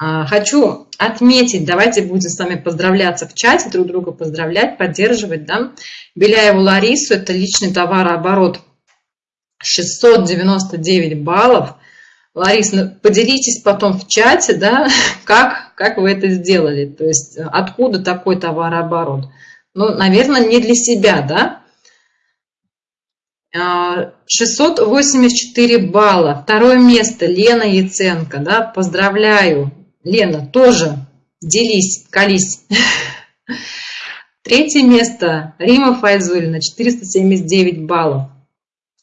А, хочу отметить, давайте будем с вами поздравляться в чате, друг друга поздравлять, поддерживать. Да? Беляеву Ларису, это личный товарооборот 699 баллов. Ларис, ну, поделитесь потом в чате, да, как, как вы это сделали, то есть э, откуда такой товарооборот. Ну, наверное, не для себя, да. 684 а, балла. Второе место Лена Яценко, да, поздравляю. Лена, тоже делись, колись. Третье место Рима Файзулина, 479 баллов.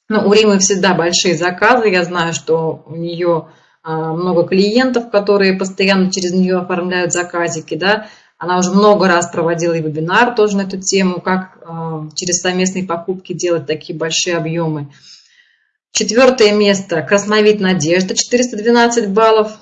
Ну, у Римы всегда большие заказы. Я знаю, что у нее много клиентов, которые постоянно через нее оформляют заказики. Да? Она уже много раз проводила и вебинар тоже на эту тему, как а, через совместные покупки делать такие большие объемы. Четвертое место Красновид Надежда, 412 баллов.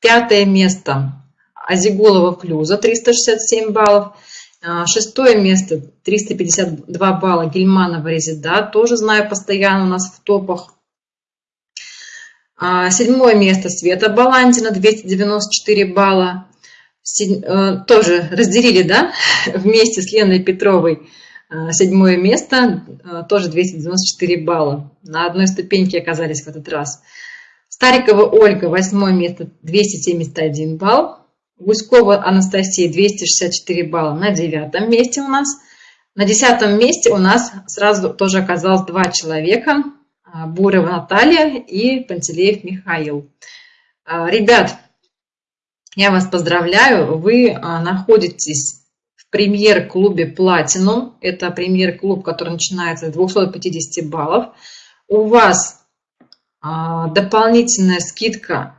Пятое место Азиголова Флюза, 367 баллов. А, шестое место, 352 балла Гельманова Резида, тоже знаю постоянно у нас в топах. А, седьмое место Света Баландина, 294 балла. Э, тоже разделили, да, вместе с Леной Петровой. А, седьмое место, тоже 294 балла. На одной ступеньке оказались в этот раз. Старикова Ольга, восьмое место, 271 балл. Гуськова Анастасия 264 балла на девятом месте у нас. На десятом месте у нас сразу тоже оказалось два человека. А, Бурова Наталья и Пантелеев Михаил. А, ребят, я вас поздравляю. Вы а, находитесь в премьер-клубе Platinum. Это премьер-клуб, который начинается с 250 баллов. У вас дополнительная скидка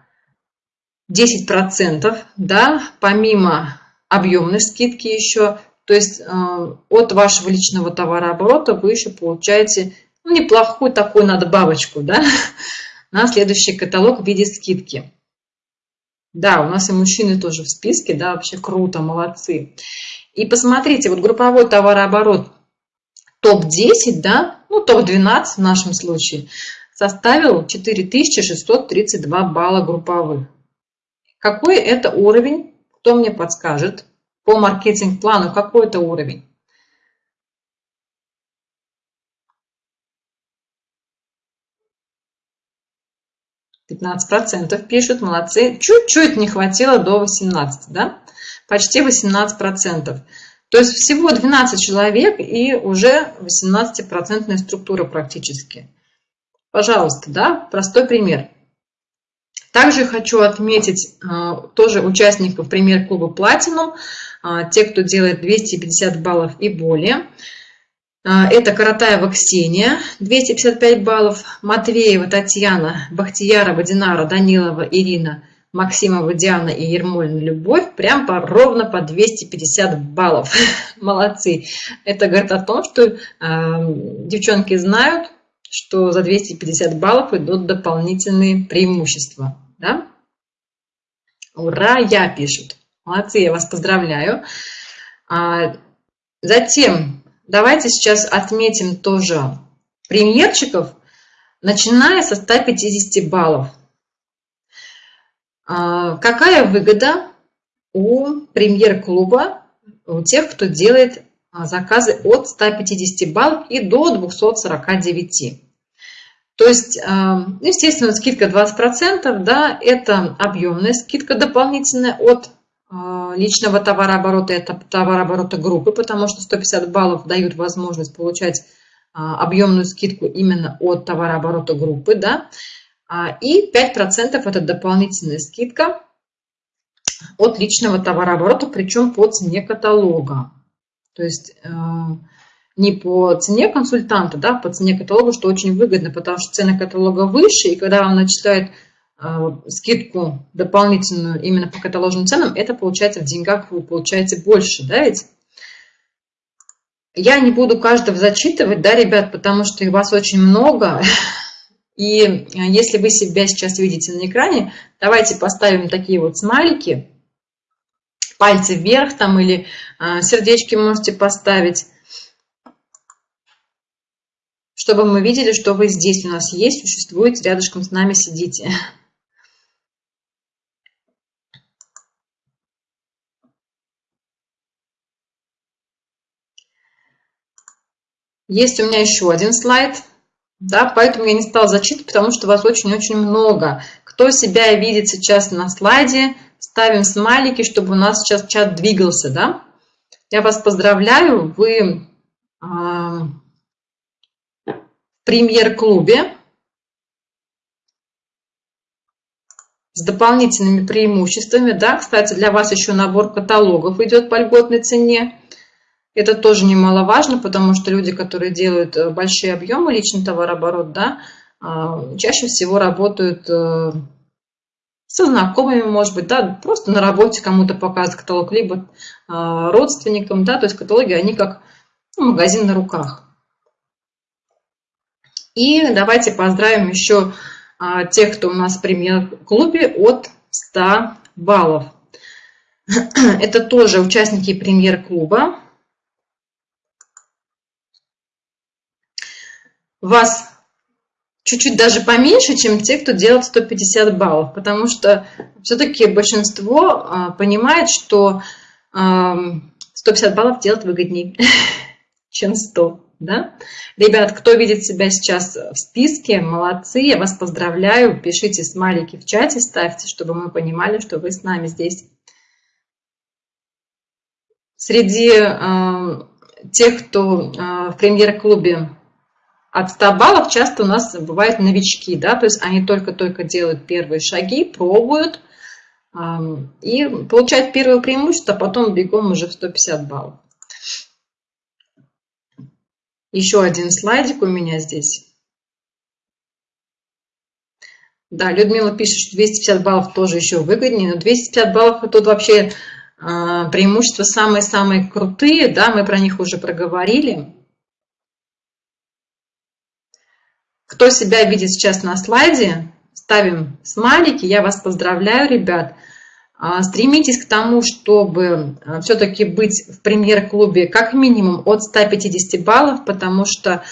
10%, да, помимо объемной скидки еще, то есть от вашего личного товарооборота вы еще получаете неплохую такую надбавочку, да, на следующий каталог в виде скидки. Да, у нас и мужчины тоже в списке, да, вообще круто, молодцы. И посмотрите, вот групповой товарооборот топ-10, да, ну топ-12 в нашем случае, составил 4632 балла групповых. Какой это уровень? Кто мне подскажет? По маркетинг-плану какой это уровень? Пятнадцать процентов пишут, молодцы. Чуть-чуть не хватило до 18, да? Почти 18 процентов. То есть всего 12 человек и уже 18% структура практически. Пожалуйста, да, простой пример. Также хочу отметить а, тоже участников премьер-клуба Platinum, а, те, кто делает 250 баллов и более. А, это Каратаева Ксения, 255 баллов, Матвеева Татьяна, Бахтиярова Динара, Данилова Ирина, Максимова Диана и Ермолина Любовь, прям по, ровно по 250 баллов. Молодцы. Это говорит о том, что э, девчонки знают, что за 250 баллов идут дополнительные преимущества да? Ура, я пишут. Молодцы, я вас поздравляю. А, затем давайте сейчас отметим тоже премьерчиков, начиная со 150 баллов. А, какая выгода у премьер-клуба, у тех, кто делает а, заказы от 150 баллов и до 249? То есть, эм, естественно, скидка 20%, да, это объемная скидка дополнительная от личного товарооборота, это товарооборота группы, потому что 150 баллов дают возможность получать э, объемную скидку именно от товарооборота группы, да, а, и 5% это дополнительная скидка от личного товарооборота, причем по цене каталога. То есть э, не по цене консультанта, да, по цене каталога, что очень выгодно, потому что цена каталога выше, и когда он начисляет э, скидку дополнительную именно по каталожным ценам, это получается в деньгах вы получаете больше, да, ведь? Я не буду каждого зачитывать, да, ребят, потому что вас очень много, и если вы себя сейчас видите на экране, давайте поставим такие вот смайлики, пальцы вверх там или сердечки можете поставить чтобы мы видели, что вы здесь у нас есть, существуете, рядышком с нами сидите. Есть у меня еще один слайд, да, поэтому я не стала зачитывать, потому что вас очень-очень много. Кто себя видит сейчас на слайде, ставим смайлики, чтобы у нас сейчас чат двигался, да. Я вас поздравляю, вы премьер-клубе с дополнительными преимуществами. Да, кстати, для вас еще набор каталогов идет по льготной цене. Это тоже немаловажно, потому что люди, которые делают э, большие объемы личный товарооборот, да, а, чаще всего работают э, со знакомыми, может быть, да, просто на работе кому-то показывают каталог, либо а, родственникам, да, то есть каталоги, они как ну, магазин на руках. И давайте поздравим еще а, тех, кто у нас в премьер-клубе от 100 баллов. Это тоже участники премьер-клуба. Вас чуть-чуть даже поменьше, чем те, кто делает 150 баллов, потому что все-таки большинство а, понимает, что 150 баллов делать выгоднее, чем 100 да? Ребят, кто видит себя сейчас в списке, молодцы, я вас поздравляю. Пишите смайлики в чате, ставьте, чтобы мы понимали, что вы с нами здесь. Среди э, тех, кто э, в премьер-клубе от 100 баллов, часто у нас бывают новички, да, то есть они только-только делают первые шаги, пробуют и получают первое преимущество, а потом бегом уже в 150 баллов. Еще один слайдик у меня здесь. Да, Людмила пишет, что 250 баллов тоже еще выгоднее, но 250 баллов тут вообще а, преимущества самые-самые крутые, да, мы про них уже проговорили. Кто себя видит сейчас на слайде, ставим смайлики, я вас поздравляю, ребят. А, стремитесь к тому, чтобы а, все-таки быть в премьер-клубе как минимум от 150 баллов, потому что,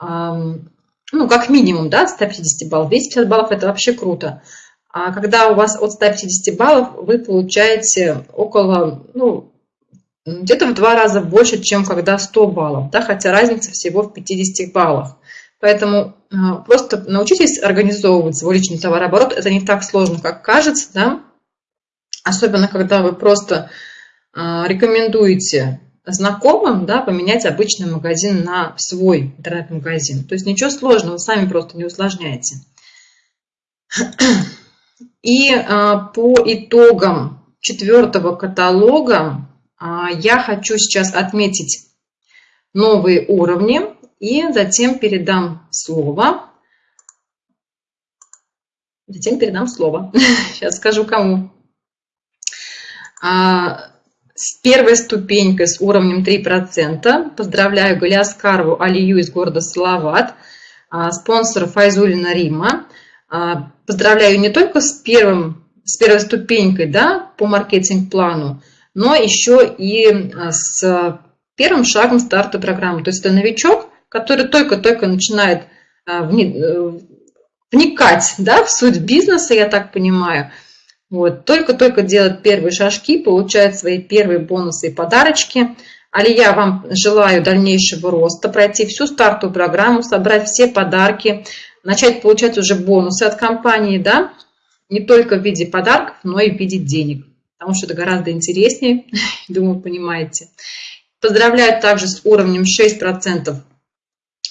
ну, как минимум, да, 150 баллов. 250 баллов – это вообще круто. А когда у вас от 150 баллов, вы получаете около, ну, где-то в два раза больше, чем когда 100 баллов, да, хотя разница всего в 50 баллах. Поэтому а, просто научитесь организовывать свой личный товарооборот. Это не так сложно, как кажется, да, особенно когда вы просто а, рекомендуете знакомым да, поменять обычный магазин на свой интернет-магазин. То есть ничего сложного, сами просто не усложняете. И а, по итогам четвертого каталога я хочу сейчас отметить новые уровни и затем передам слово. Затем передам слово. Сейчас скажу кому. А, с первой ступенькой с уровнем 3%. Поздравляю Галиаскарову Алию из города Салават, а, спонсора Файзулина Рима. А, поздравляю не только с, первым, с первой ступенькой да, по маркетинг-плану, но еще и с первым шагом старта программы. То есть это новичок, который только-только начинает э, вникать да, в суть бизнеса, я так понимаю – вот, только-только делает первые шажки, получает свои первые бонусы и подарочки. Али я вам желаю дальнейшего роста, пройти всю стартовую программу, собрать все подарки, начать получать уже бонусы от компании, да, не только в виде подарков, но и в виде денег, потому что это гораздо интереснее, думаю, понимаете. Поздравляю также с уровнем 6%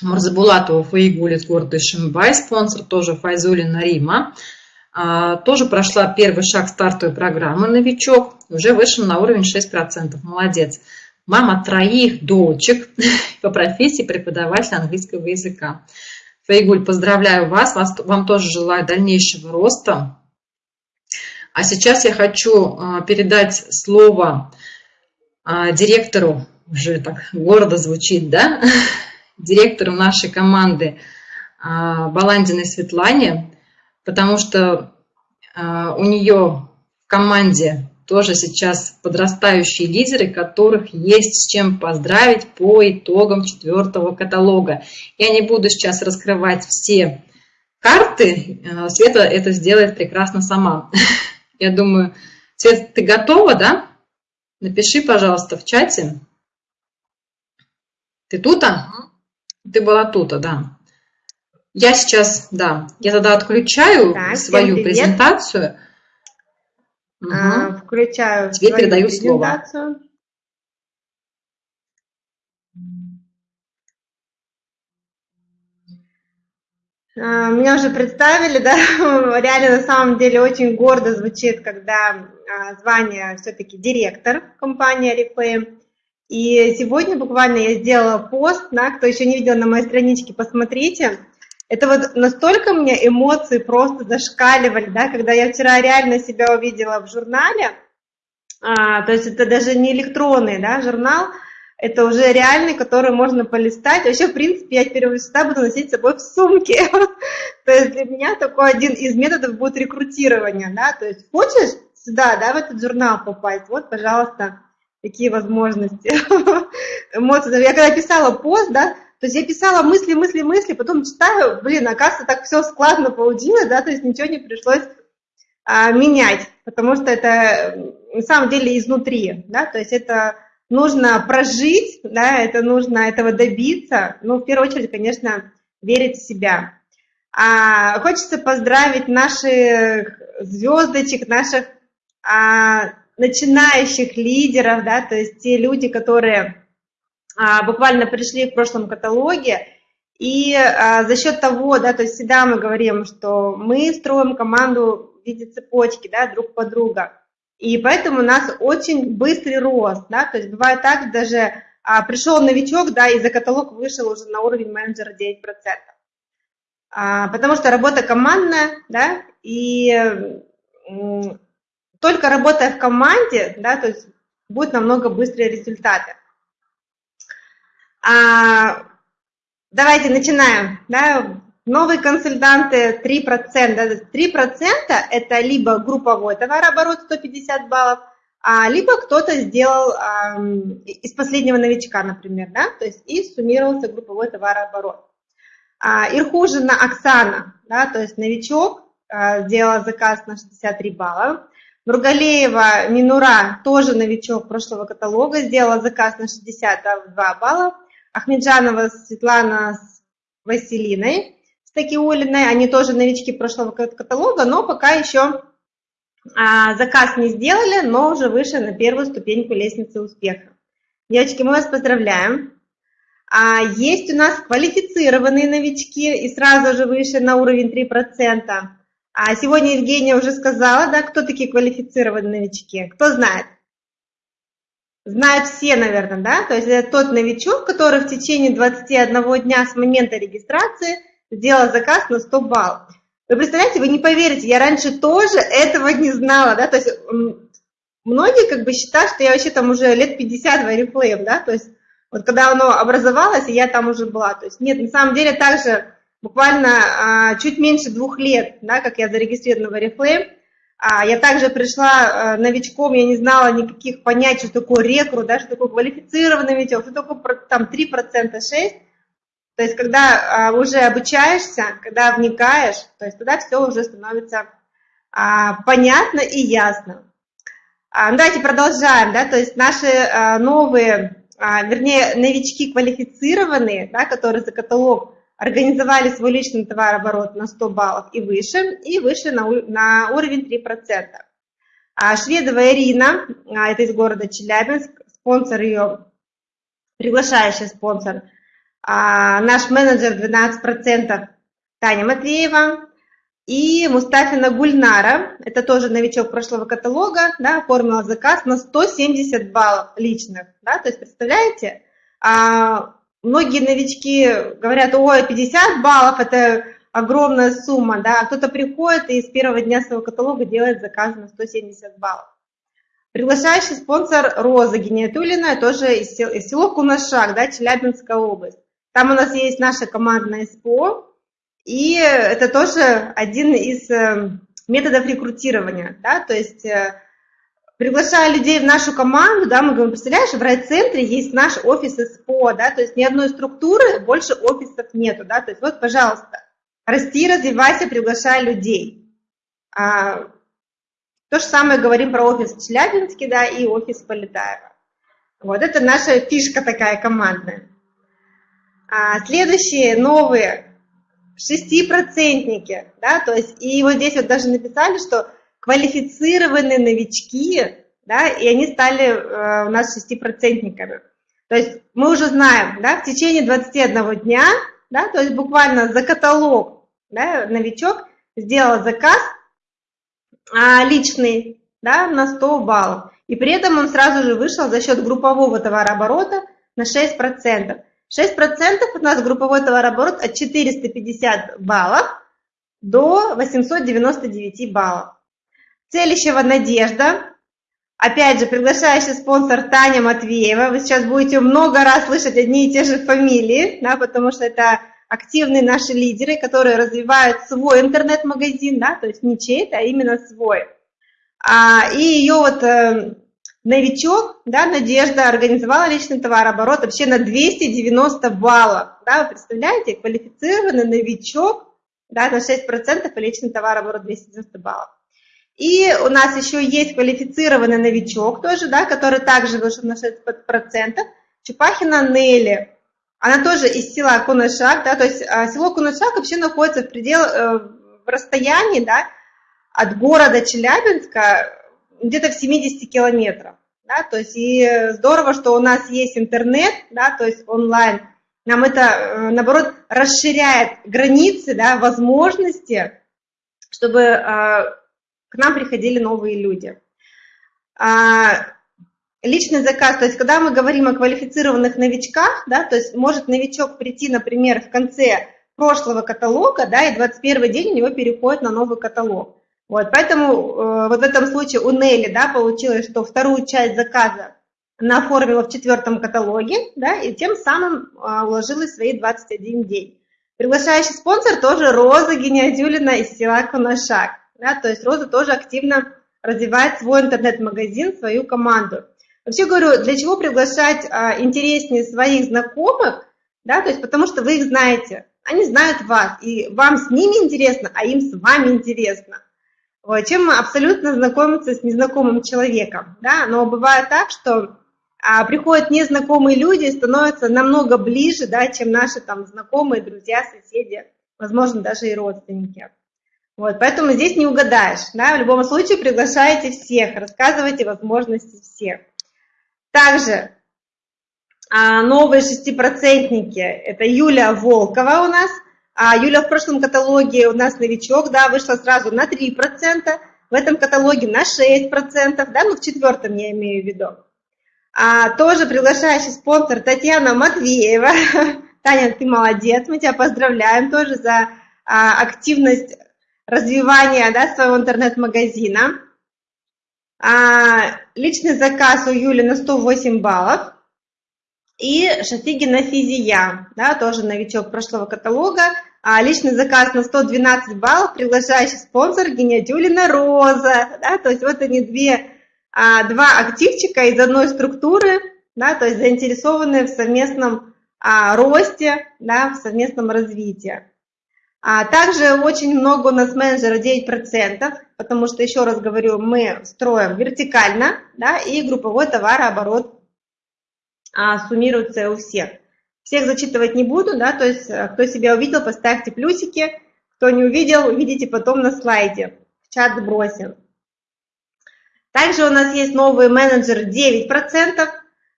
Мурзабулатова Фаигули с города Шимбай, спонсор тоже Файзулина Рима. А, тоже прошла первый шаг стартовой программы «Новичок», уже вышел на уровень 6%. Молодец. Мама троих дочек по профессии преподаватель английского языка. Фаигуль, поздравляю вас, вам тоже желаю дальнейшего роста. А сейчас я хочу а, передать слово а, директору, уже так гордо звучит, да, директору нашей команды Баландиной Светлане, потому что а, у нее в команде тоже сейчас подрастающие лидеры, которых есть с чем поздравить по итогам четвертого каталога. Я не буду сейчас раскрывать все карты, э, Света это сделает прекрасно сама. Я думаю, Света, ты готова, да? Напиши, пожалуйста, в чате. Ты тут? А? Ты была тут, а, да. Я сейчас, да, я тогда отключаю так, свою презентацию. Угу. Включаю Тебе передаю слово. А, меня уже представили, да, реально на самом деле очень гордо звучит, когда а, звание все-таки директор компании Oriflame. И сегодня буквально я сделала пост, да, кто еще не видел на моей страничке, посмотрите. Это вот настолько мне эмоции просто зашкаливали, да, когда я вчера реально себя увидела в журнале, а, то есть это даже не электронный да, журнал, это уже реальный, который можно полистать. Вообще, в принципе, я теперь всегда буду носить с собой в сумке. То есть для меня такой один из методов будет рекрутирование, да, то есть хочешь сюда, да, в этот журнал попасть, вот, пожалуйста, такие возможности. Эмоции. Я когда писала пост, да, то есть я писала мысли, мысли, мысли, потом читаю, блин, оказывается, так все складно получилось, да, то есть ничего не пришлось а, менять, потому что это на самом деле изнутри, да, то есть это нужно прожить, да, это нужно этого добиться, ну, в первую очередь, конечно, верить в себя. А, хочется поздравить наших звездочек, наших а, начинающих лидеров, да, то есть те люди, которые а, буквально пришли в прошлом каталоге, и а, за счет того, да, то есть всегда мы говорим, что мы строим команду в виде цепочки, да, друг по друга, и поэтому у нас очень быстрый рост, да, то есть бывает так, даже а, пришел новичок, да, и за каталог вышел уже на уровень менеджера 9%. А, потому что работа командная, да, и только работая в команде, да, то есть будет намного быстрее результаты. А, давайте начинаем. Да? Новые консультанты 3%. 3% это либо групповой товарооборот 150 баллов, а, либо кто-то сделал а, из последнего новичка, например, да, то есть и суммировался групповой товарооборот. А, Ирхужина Оксана, да, то есть новичок, а, сделала заказ на 63 балла. Нургалеева Минура, тоже новичок прошлого каталога, сделала заказ на 62 балла. Ахмеджанова Светлана с Василиной Стакиулиной, они тоже новички прошлого каталога, но пока еще а, заказ не сделали, но уже выше на первую ступеньку лестницы успеха. Девочки, мы вас поздравляем. А, есть у нас квалифицированные новички и сразу же выше на уровень 3%. А сегодня Евгения уже сказала, да, кто такие квалифицированные новички. Кто знает? знают все, наверное, да, то есть это тот новичок, который в течение 21 дня с момента регистрации сделал заказ на 100 баллов. Вы представляете, вы не поверите, я раньше тоже этого не знала, да, то есть многие как бы считают, что я вообще там уже лет 50 в Oriflame, да, то есть вот когда оно образовалось, я там уже была, то есть нет, на самом деле также буквально а, чуть меньше двух лет, да, как я зарегистрирована в Oriflame, а, я также пришла э, новичком, я не знала никаких понятий, что такое рекрут, да, что такое квалифицированный новичок, что такое там 3%, 6%. То есть когда а, уже обучаешься, когда вникаешь, то есть тогда все уже становится а, понятно и ясно. Давайте продолжаем, да, то есть наши новые, вернее, новички квалифицированные, да, которые за каталог организовали свой личный товарооборот на 100 баллов и выше, и вышли на, на уровень 3%. А Шведова Ирина, а, это из города Челябинск, спонсор ее, приглашающий спонсор, а наш менеджер 12% Таня Матвеева, и Мустафина Гульнара, это тоже новичок прошлого каталога, да, оформила заказ на 170 баллов личных. Да, то есть, представляете, многие новички говорят, ой, 50 баллов – это огромная сумма, да, а кто-то приходит и с первого дня своего каталога делает заказ на 170 баллов. Приглашающий спонсор Роза Гениатулина, тоже из, сел, из село Кунашак, да, Челябинская область. Там у нас есть наша командная СПО, и это тоже один из э, методов рекрутирования, да, то есть э, приглашая людей в нашу команду, да, мы говорим, представляешь, в райцентре есть наш офис СПО, да, то есть ни одной структуры больше офисов нету, да, то есть вот, пожалуйста, расти, развивайся, приглашай людей. А, то же самое говорим про офис в Челябинске, да, и офис Полетаева. Вот это наша фишка такая командная. А, следующие новые шестипроцентники, да, то есть, и вот здесь вот даже написали, что квалифицированные новички, да, и они стали э, у нас шестипроцентниками. То есть мы уже знаем, да, в течение 21 дня, да, то есть буквально за каталог, да, новичок сделал заказ а, личный, да, на 100 баллов. И при этом он сразу же вышел за счет группового товарооборота на 6%. 6% у нас групповой товарооборот от 450 баллов до 899 баллов. Целищева Надежда. Опять же, приглашающий спонсор Таня Матвеева. Вы сейчас будете много раз слышать одни и те же фамилии, да, потому что это активные наши лидеры, которые развивают свой интернет-магазин, да, то есть не чей-то, а именно свой. А, и ее вот э, новичок, да, Надежда организовала личный товарооборот вообще на 290 баллов. Да, вы представляете, квалифицированный новичок да, на 6% и личный товарооборот 290 баллов. И у нас еще есть квалифицированный новичок тоже, да, который также вышел на 6%. Чупахина Нелли. Она тоже из села Кунашак, да, то есть а, село Кунашак вообще находится в пределах, э, в расстоянии, да, от города Челябинска где-то в 70 километрах. Да, то есть и здорово, что у нас есть интернет, да, то есть онлайн. Нам это, э, наоборот, расширяет границы, да, возможности, чтобы э, к нам приходили новые люди. А, личный заказ, то есть когда мы говорим о квалифицированных новичках, да, то есть может новичок прийти, например, в конце прошлого каталога, да, и 21 день у него переходит на новый каталог. Вот, поэтому э, вот в этом случае у Нелли, да, получилось, что вторую часть заказа она оформила в четвертом каталоге, да, и тем самым э, уложилась свои 21 день. Приглашающий спонсор тоже Роза Гениадюлина из села Коношак, да, то есть Роза тоже активно развивает свой интернет-магазин, свою команду. Вообще говорю, для чего приглашать а, интереснее своих знакомых, да, то есть потому что вы их знаете, они знают вас, и вам с ними интересно, а им с вами интересно чем абсолютно знакомиться с незнакомым человеком. Да? Но бывает так, что а, приходят незнакомые люди и становятся намного ближе, да, чем наши там знакомые, друзья, соседи, возможно, даже и родственники. Вот, поэтому здесь не угадаешь. Да? В любом случае приглашайте всех, рассказывайте возможности всех. Также а, новые шестипроцентники. Это Юлия Волкова у нас – а Юля в прошлом каталоге у нас новичок, да, вышла сразу на 3%, в этом каталоге на 6%, да, ну в четвертом я имею в виду. А, тоже приглашающий спонсор Татьяна Матвеева. Таня, ты молодец, мы тебя поздравляем тоже за а, активность развивания да, своего интернет-магазина. А, личный заказ у Юли на 108 баллов. И Шафигина Физия, да, тоже новичок прошлого каталога. А личный заказ на 112 баллов, приглашающий спонсор Гениатюлина Роза. Да, то есть вот они две, а, два активчика из одной структуры, да, то есть заинтересованные в совместном а, росте, да, в совместном развитии. А также очень много у нас менеджеров, 9%, потому что, еще раз говорю, мы строим вертикально, да, и групповой товарооборот а, суммируется у всех. Всех зачитывать не буду, да, то есть э, кто себя увидел, поставьте плюсики, кто не увидел, увидите потом на слайде, в чат бросим. Также у нас есть новый менеджер 9%,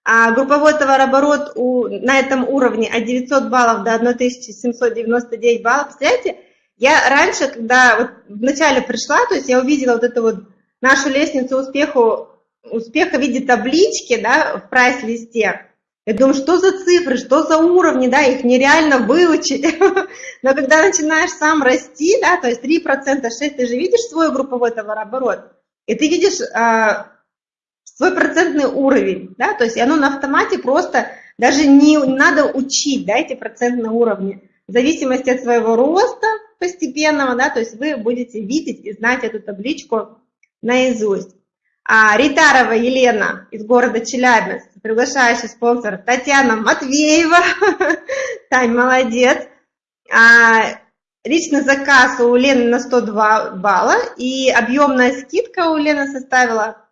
а групповой товарооборот у, на этом уровне от 900 баллов до 1799 баллов. Представляете, я раньше, когда вот вначале пришла, то есть я увидела вот эту вот нашу лестницу успеху, успеха в виде таблички, да, в прайс-листе, я думаю, что за цифры, что за уровни, да, их нереально выучить. Но когда начинаешь сам расти, да, то есть 3%, 6%, ты же видишь свой групповой товарооборот, и ты видишь а, свой процентный уровень, да, то есть оно на автомате просто, даже не надо учить, да, эти процентные уровни. В зависимости от своего роста постепенного, да, то есть вы будете видеть и знать эту табличку наизусть. А Ритарова Елена из города Челябинск, приглашающий спонсор Татьяна Матвеева. Тань, молодец. А, личный заказ у Лены на 102 балла, и объемная скидка у Лены составила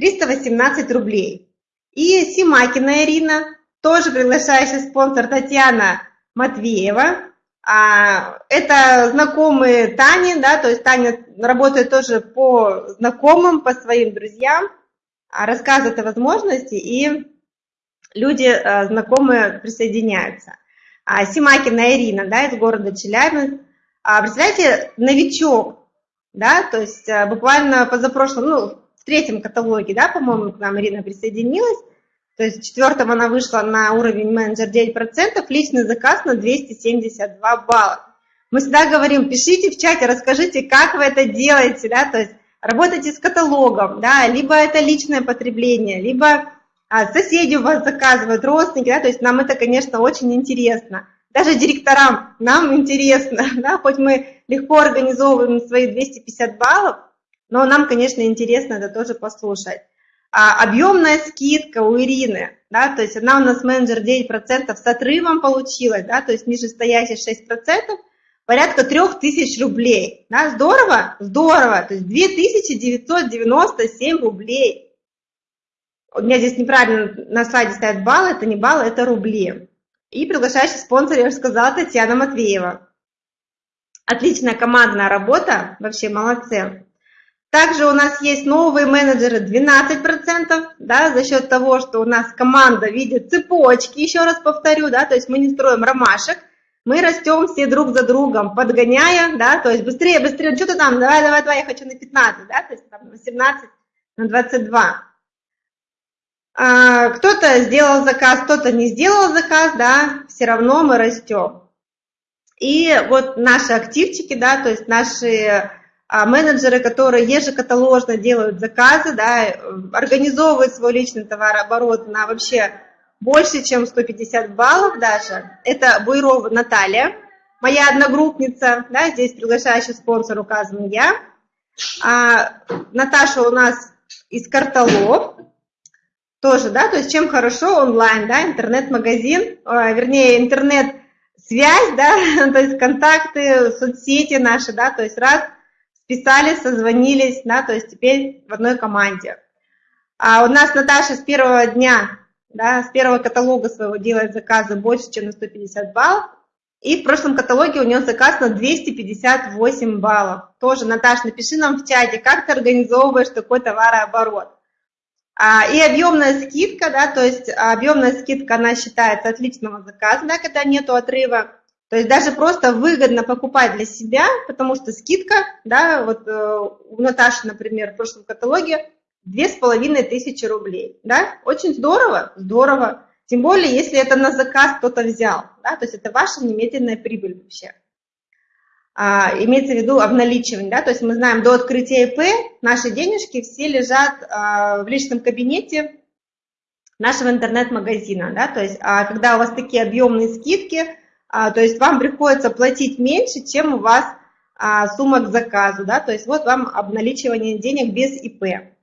318 рублей. И Симакина Ирина, тоже приглашающий спонсор Татьяна Матвеева. А, это знакомые Тани, да, то есть Таня работает тоже по знакомым, по своим друзьям, а, рассказывает о возможности, и люди а, знакомые присоединяются. Симакина Ирина, да, из города Челябинск. Представляете, новичок, да, то есть буквально позапрошлом, ну, в третьем каталоге, да, по-моему, к нам Ирина присоединилась, то есть в четвертом она вышла на уровень менеджер 9%, личный заказ на 272 балла. Мы всегда говорим, пишите в чате, расскажите, как вы это делаете, да, то есть работайте с каталогом, да, либо это личное потребление, либо а, соседи у вас заказывают, родственники, да, то есть нам это, конечно, очень интересно. Даже директорам нам интересно, да, хоть мы легко организовываем свои 250 баллов, но нам, конечно, интересно это тоже послушать а, объемная скидка у Ирины, да, то есть она у нас менеджер 9% с отрывом получилась, да, то есть нижестоящий 6%, порядка 3000 рублей, да, здорово? Здорово, то есть 2997 рублей. У меня здесь неправильно на слайде стоят баллы, это не баллы, это рубли. И приглашающий спонсор, я уже сказала, Татьяна Матвеева. Отличная командная работа, вообще молодцы. Также у нас есть новые менеджеры 12%, да, за счет того, что у нас команда видит цепочки, еще раз повторю, да, то есть мы не строим ромашек, мы растем все друг за другом, подгоняя, да, то есть быстрее, быстрее, что ты там, давай, давай, давай, я хочу на 15, да, то есть там на 18, на 22. А, кто-то сделал заказ, кто-то не сделал заказ, да, все равно мы растем. И вот наши активчики, да, то есть наши а менеджеры, которые ежекаталожно делают заказы, да, организовывают свой личный товарооборот на вообще больше, чем 150 баллов даже. Это Буйрова Наталья, моя одногруппница, да, здесь приглашающий спонсор указан я. А Наташа у нас из Карталов, тоже, да, то есть чем хорошо онлайн, да, интернет-магазин, а, вернее, интернет-связь, да, то есть контакты, соцсети наши, да, то есть раз – писали, созвонились, да, то есть теперь в одной команде. А у нас Наташа с первого дня, да, с первого каталога своего делает заказы больше, чем на 150 баллов. И в прошлом каталоге у нее заказ на 258 баллов. Тоже, Наташа, напиши нам в чате, как ты организовываешь такой товарооборот. А, и объемная скидка, да, то есть объемная скидка, она считается отличного заказа, да, когда нету отрыва. То есть даже просто выгодно покупать для себя, потому что скидка, да, вот э, у Наташи, например, в прошлом каталоге две с половиной тысячи рублей, да, очень здорово, здорово, тем более, если это на заказ кто-то взял, да, то есть это ваша немедленная прибыль вообще. А, имеется в виду обналичивание, да, то есть мы знаем, до открытия ИП наши денежки все лежат а, в личном кабинете нашего интернет-магазина, да, то есть а когда у вас такие объемные скидки – то есть вам приходится платить меньше, чем у вас а, сумма к заказу, да, то есть вот вам обналичивание денег без ИП.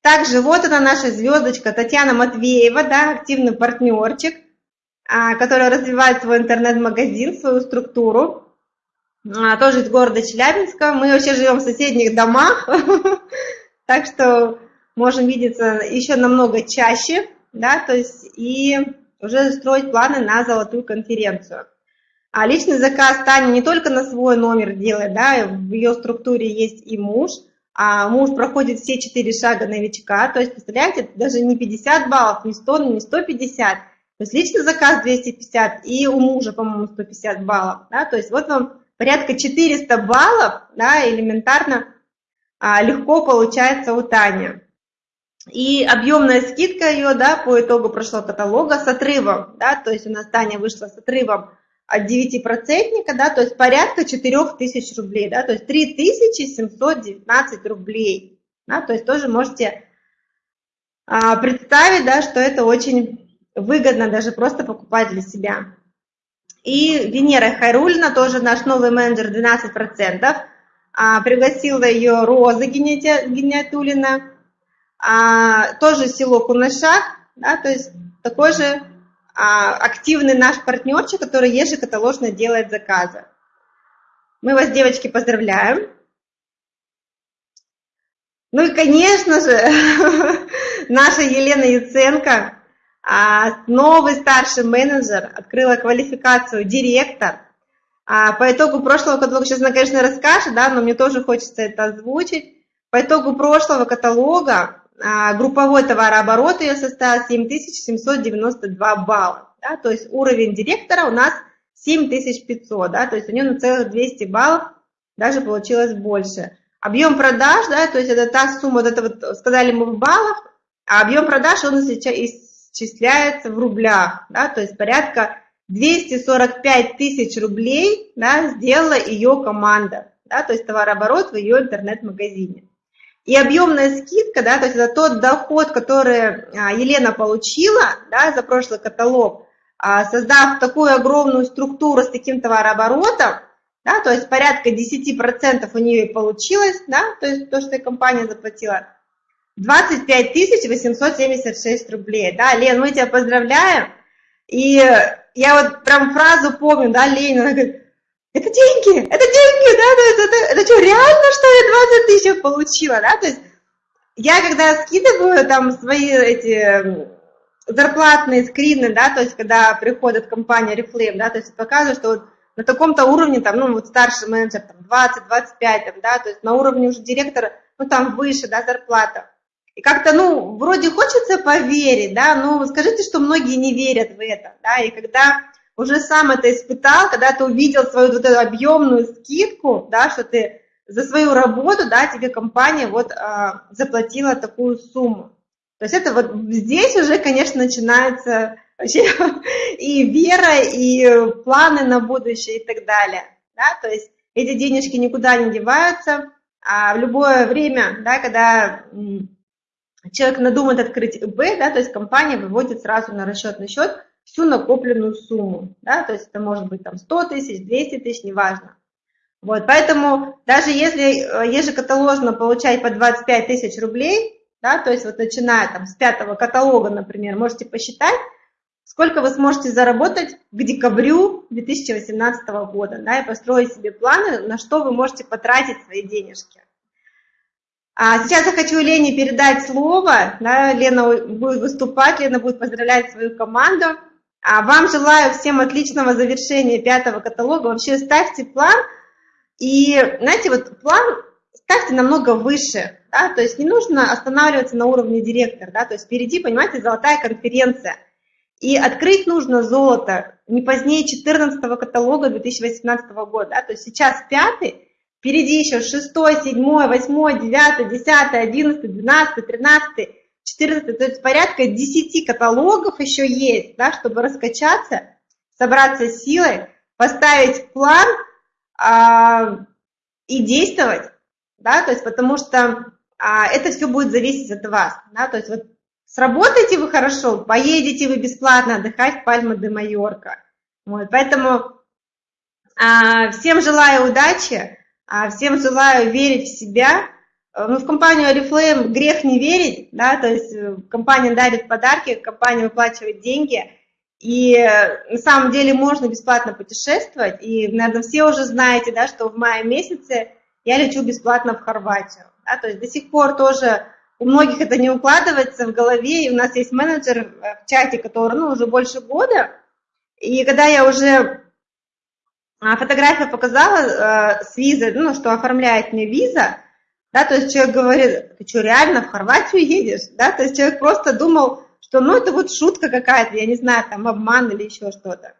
Также вот она наша звездочка Татьяна Матвеева, да, активный партнерчик, а, который развивает свой интернет-магазин, свою структуру, тоже из города Челябинска. Мы вообще живем в соседних домах, так что можем видеться еще намного чаще, да, то есть и уже строить планы на золотую конференцию. А личный заказ Таня не только на свой номер делает, да, в ее структуре есть и муж, а муж проходит все четыре шага новичка, то есть, представляете, даже не 50 баллов, не 100, не 150, то есть личный заказ 250 и у мужа, по-моему, 150 баллов, да, то есть вот вам порядка 400 баллов, да, элементарно а, легко получается у Тани. И объемная скидка ее, да, по итогу прошлого каталога с отрывом, да, то есть у нас Таня вышла с отрывом от 9%, да, то есть порядка 4000 рублей, да, то есть 3719 рублей, да, то есть тоже можете а, представить, да, что это очень выгодно даже просто покупать для себя. И Венера Хайрульна, тоже наш новый менеджер 12%, а, пригласила ее Роза Генетулина, а, тоже село Кунашак, да, то есть такой же а, активный наш партнерчик, который ежекаталожно делает заказы. Мы вас, девочки, поздравляем. Ну и, конечно же, наша Елена Яценко, а, новый старший менеджер, открыла квалификацию директор. А, по итогу прошлого каталога, сейчас она, конечно, расскажет, да, но мне тоже хочется это озвучить. По итогу прошлого каталога групповой товарооборот ее составил 7792 балла. Да, то есть уровень директора у нас 7500, да, то есть у нее на целых 200 баллов даже получилось больше. Объем продаж, да, то есть это та сумма, вот это вот сказали мы в баллах, а объем продаж он исчисляется в рублях, да, то есть порядка 245 тысяч рублей да, сделала ее команда, да, то есть товарооборот в ее интернет-магазине. И объемная скидка, да, то есть это тот доход, который а, Елена получила да, за прошлый каталог, а, создав такую огромную структуру с таким товарооборотом, да, то есть порядка 10% у нее получилось, да, то есть то, что компания заплатила, 25 876 рублей, да, Лен, мы тебя поздравляем, и я вот прям фразу помню, да, Ленина, она говорит, это деньги, это деньги, да, то есть это, это что, реально, что я 20 тысяч получила, да, то есть я когда скидываю там свои эти зарплатные скрины, да, то есть когда приходит компания Reflame, да, то есть показываю, что вот на таком-то уровне, там, ну, вот старший менеджер, там, 20-25, там, да, то есть на уровне уже директора, ну, там выше, да, зарплата. И как-то, ну, вроде хочется поверить, да, но скажите, что многие не верят в это, да, и когда уже сам это испытал, когда ты увидел свою вот эту объемную скидку, да, что ты за свою работу, да, тебе компания вот а, заплатила такую сумму. То есть это вот здесь уже, конечно, начинается вообще и вера, и планы на будущее и так далее. Да? То есть эти денежки никуда не деваются, а в любое время, да, когда человек надумает открыть ИБ, да, то есть компания выводит сразу на расчетный счет всю накопленную сумму, да, то есть это может быть там 100 тысяч, 200 тысяч, неважно. Вот, поэтому даже если э, ежекаталожно получать по 25 тысяч рублей, да, то есть вот начиная там с пятого каталога, например, можете посчитать, сколько вы сможете заработать к декабрю 2018 года, да, и построить себе планы, на что вы можете потратить свои денежки. А сейчас я хочу Лене передать слово, да, Лена будет выступать, Лена будет поздравлять свою команду. А вам желаю всем отличного завершения пятого каталога. Вообще ставьте план, и, знаете, вот план ставьте намного выше, да, то есть не нужно останавливаться на уровне директора, да, то есть впереди, понимаете, золотая конференция. И открыть нужно золото не позднее 14 каталога 2018 года, да, то есть сейчас пятый, впереди еще 6, 7, 8, 9, 10, 11, 12, 13, 14, то есть порядка 10 каталогов еще есть, да, чтобы раскачаться, собраться силой, поставить план а, и действовать, да, то есть потому что а, это все будет зависеть от вас, да, то есть вот сработаете вы хорошо, поедете вы бесплатно отдыхать в Пальма де Майорка, вот, поэтому а, всем желаю удачи, а, всем желаю верить в себя, ну, в компанию Oriflame грех не верить, да, то есть э, компания дарит подарки, компания выплачивает деньги, и э, на самом деле можно бесплатно путешествовать, и, наверное, все уже знаете, да, что в мае месяце я лечу бесплатно в Хорватию. Да, то есть до сих пор тоже у многих это не укладывается в голове, и у нас есть менеджер э, в чате, который ну, уже больше года, и когда я уже а, фотографию показала э, с визой, ну, что оформляет мне виза, да, то есть человек говорит, ты что, реально в Хорватию едешь, да, то есть человек просто думал, что, ну, это вот шутка какая-то, я не знаю, там, обман или еще что-то.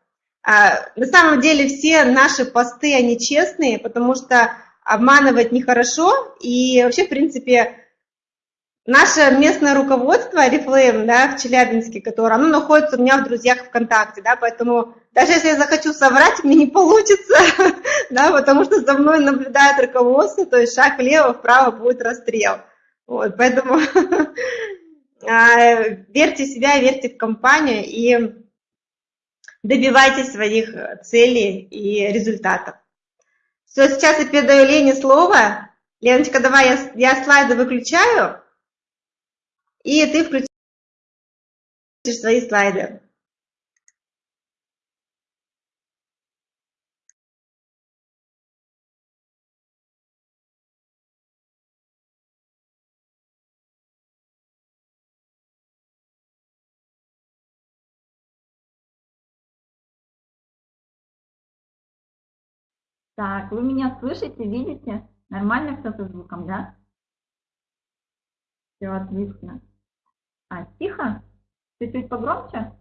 А, на самом деле все наши посты, они честные, потому что обманывать нехорошо. И вообще, в принципе, наше местное руководство Oriflame, да, в Челябинске, которое, оно находится у меня в друзьях ВКонтакте, да, поэтому даже если я захочу соврать, мне не получится, да, потому что за мной наблюдает руководство, то есть шаг влево, вправо будет расстрел. Вот, поэтому а, верьте в себя, верьте в компанию и добивайтесь своих целей и результатов. Все, сейчас я передаю Лене слово. Леночка, давай я, я слайды выключаю. И ты включишь свои слайды. Так, вы меня слышите, видите? Нормально все со звуком, да? Все отлично. А, тихо? Чуть-чуть погромче?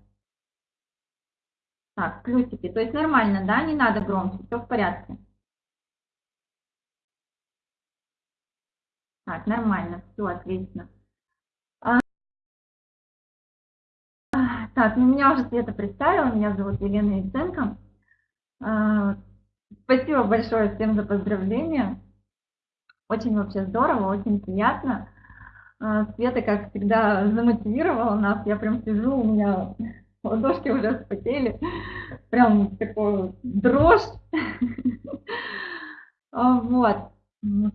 Так, плюсики. То есть нормально, да? Не надо громче, все в порядке. Так, нормально, все отлично. А, так, ну меня уже Света представила, меня зовут Елена Яценко. А, Спасибо большое всем за поздравления. Очень вообще здорово, очень приятно. А, Света, как всегда, замотивировала нас. Я прям сижу, у меня ладошки уже вспотели. Прям такой дрожь. А, вот.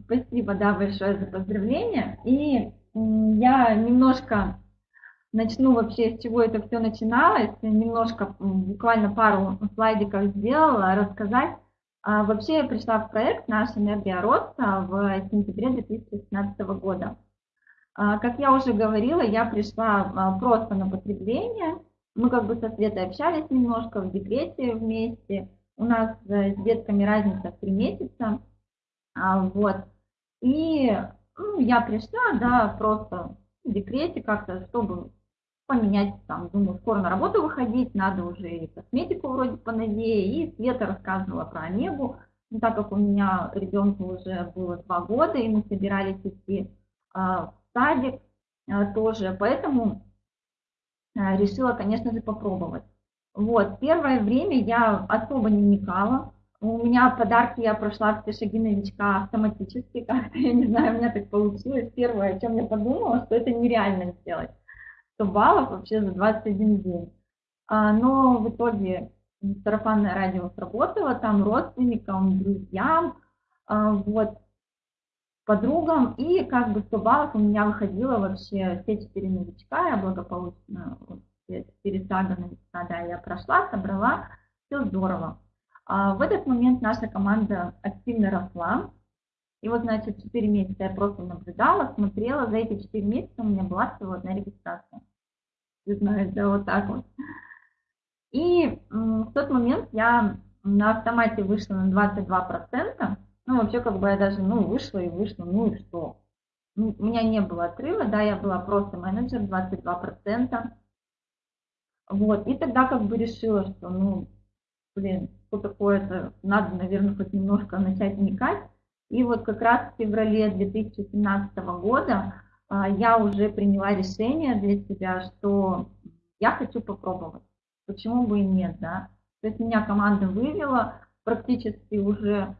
Спасибо, да, большое за поздравления. И я немножко начну вообще, с чего это все начиналось. Немножко, буквально пару слайдиков сделала, рассказать а, вообще я пришла в проект «Наша энергия роста» в сентябре 2016 года. А, как я уже говорила, я пришла а, просто на потребление. Мы как бы со Светой общались немножко в декрете вместе. У нас э, с детками разница в три месяца. Вот. И ну, я пришла, да, просто в декрете как-то, чтобы поменять, там, думаю, скоро на работу выходить, надо уже и косметику вроде поновее, и Света рассказывала про Онегу, ну, так как у меня ребенку уже было два года, и мы собирались идти садик э, тоже, поэтому э, решила, конечно же, попробовать. Вот, первое время я особо не вникала, у меня подарки я прошла все шаги новичка автоматически, как-то, я не знаю, у меня так получилось. Первое, о чем я подумала, что это нереально сделать. 100 баллов вообще за 21 день. А, но в итоге сарафанное радио сработало, там родственникам, друзьям, а, вот, подругам, и как бы 100 баллов у меня выходило вообще все четыре новичка, я благополучно четыре сага новичка, да, я прошла, собрала, все здорово. А в этот момент наша команда активно росла, и вот, значит, 4 месяца я просто наблюдала, смотрела. За эти 4 месяца у меня была всего одна регистрация. Вы знаете, вот так вот. И в тот момент я на автомате вышла на 22%. Ну, вообще, как бы я даже, ну, вышла и вышла, ну и что? Ну, у меня не было отрыва, да, я была просто менеджер, 22%. Вот, и тогда как бы решила, что, ну, блин, что такое-то, надо, наверное, хоть немножко начать вникать. И вот как раз в феврале 2017 года а, я уже приняла решение для себя, что я хочу попробовать. Почему бы и нет, да? То есть меня команда вывела, практически уже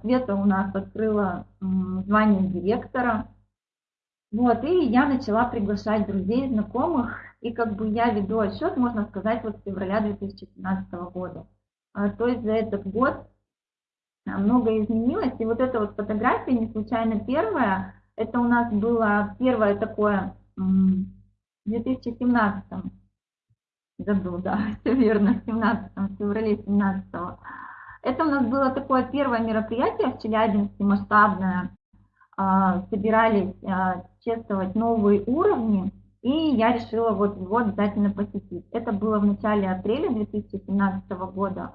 Света у нас открыла звание директора. Вот, и я начала приглашать друзей, знакомых, и как бы я веду отчет, можно сказать, вот с февраля 2017 года. А, то есть за этот год многое изменилось. И вот эта вот фотография, не случайно первая, это у нас было первое такое в 2017 году, да, все верно, в 17 в феврале 17 -го. Это у нас было такое первое мероприятие в Челябинске, масштабное. А, собирались а, тестовать новые уровни, и я решила вот его обязательно посетить. Это было в начале апреля 2017 года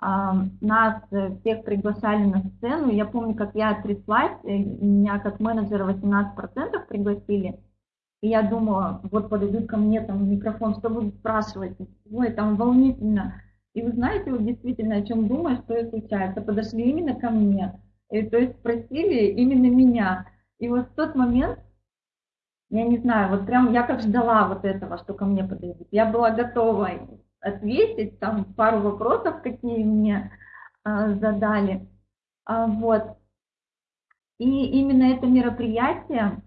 нас э, всех приглашали на сцену. Я помню, как я тряслась, меня как менеджера 18% пригласили. И я думала, вот подойдут ко мне там микрофон, что будут спрашивать. Ой, там волнительно. И вы знаете, вот действительно, о чем думаю, что и случается. Подошли именно ко мне. И, то есть спросили именно меня. И вот в тот момент, я не знаю, вот прям я как ждала вот этого, что ко мне подойдут. Я была готова ответить, там пару вопросов, какие мне а, задали. А, вот. И именно это мероприятие,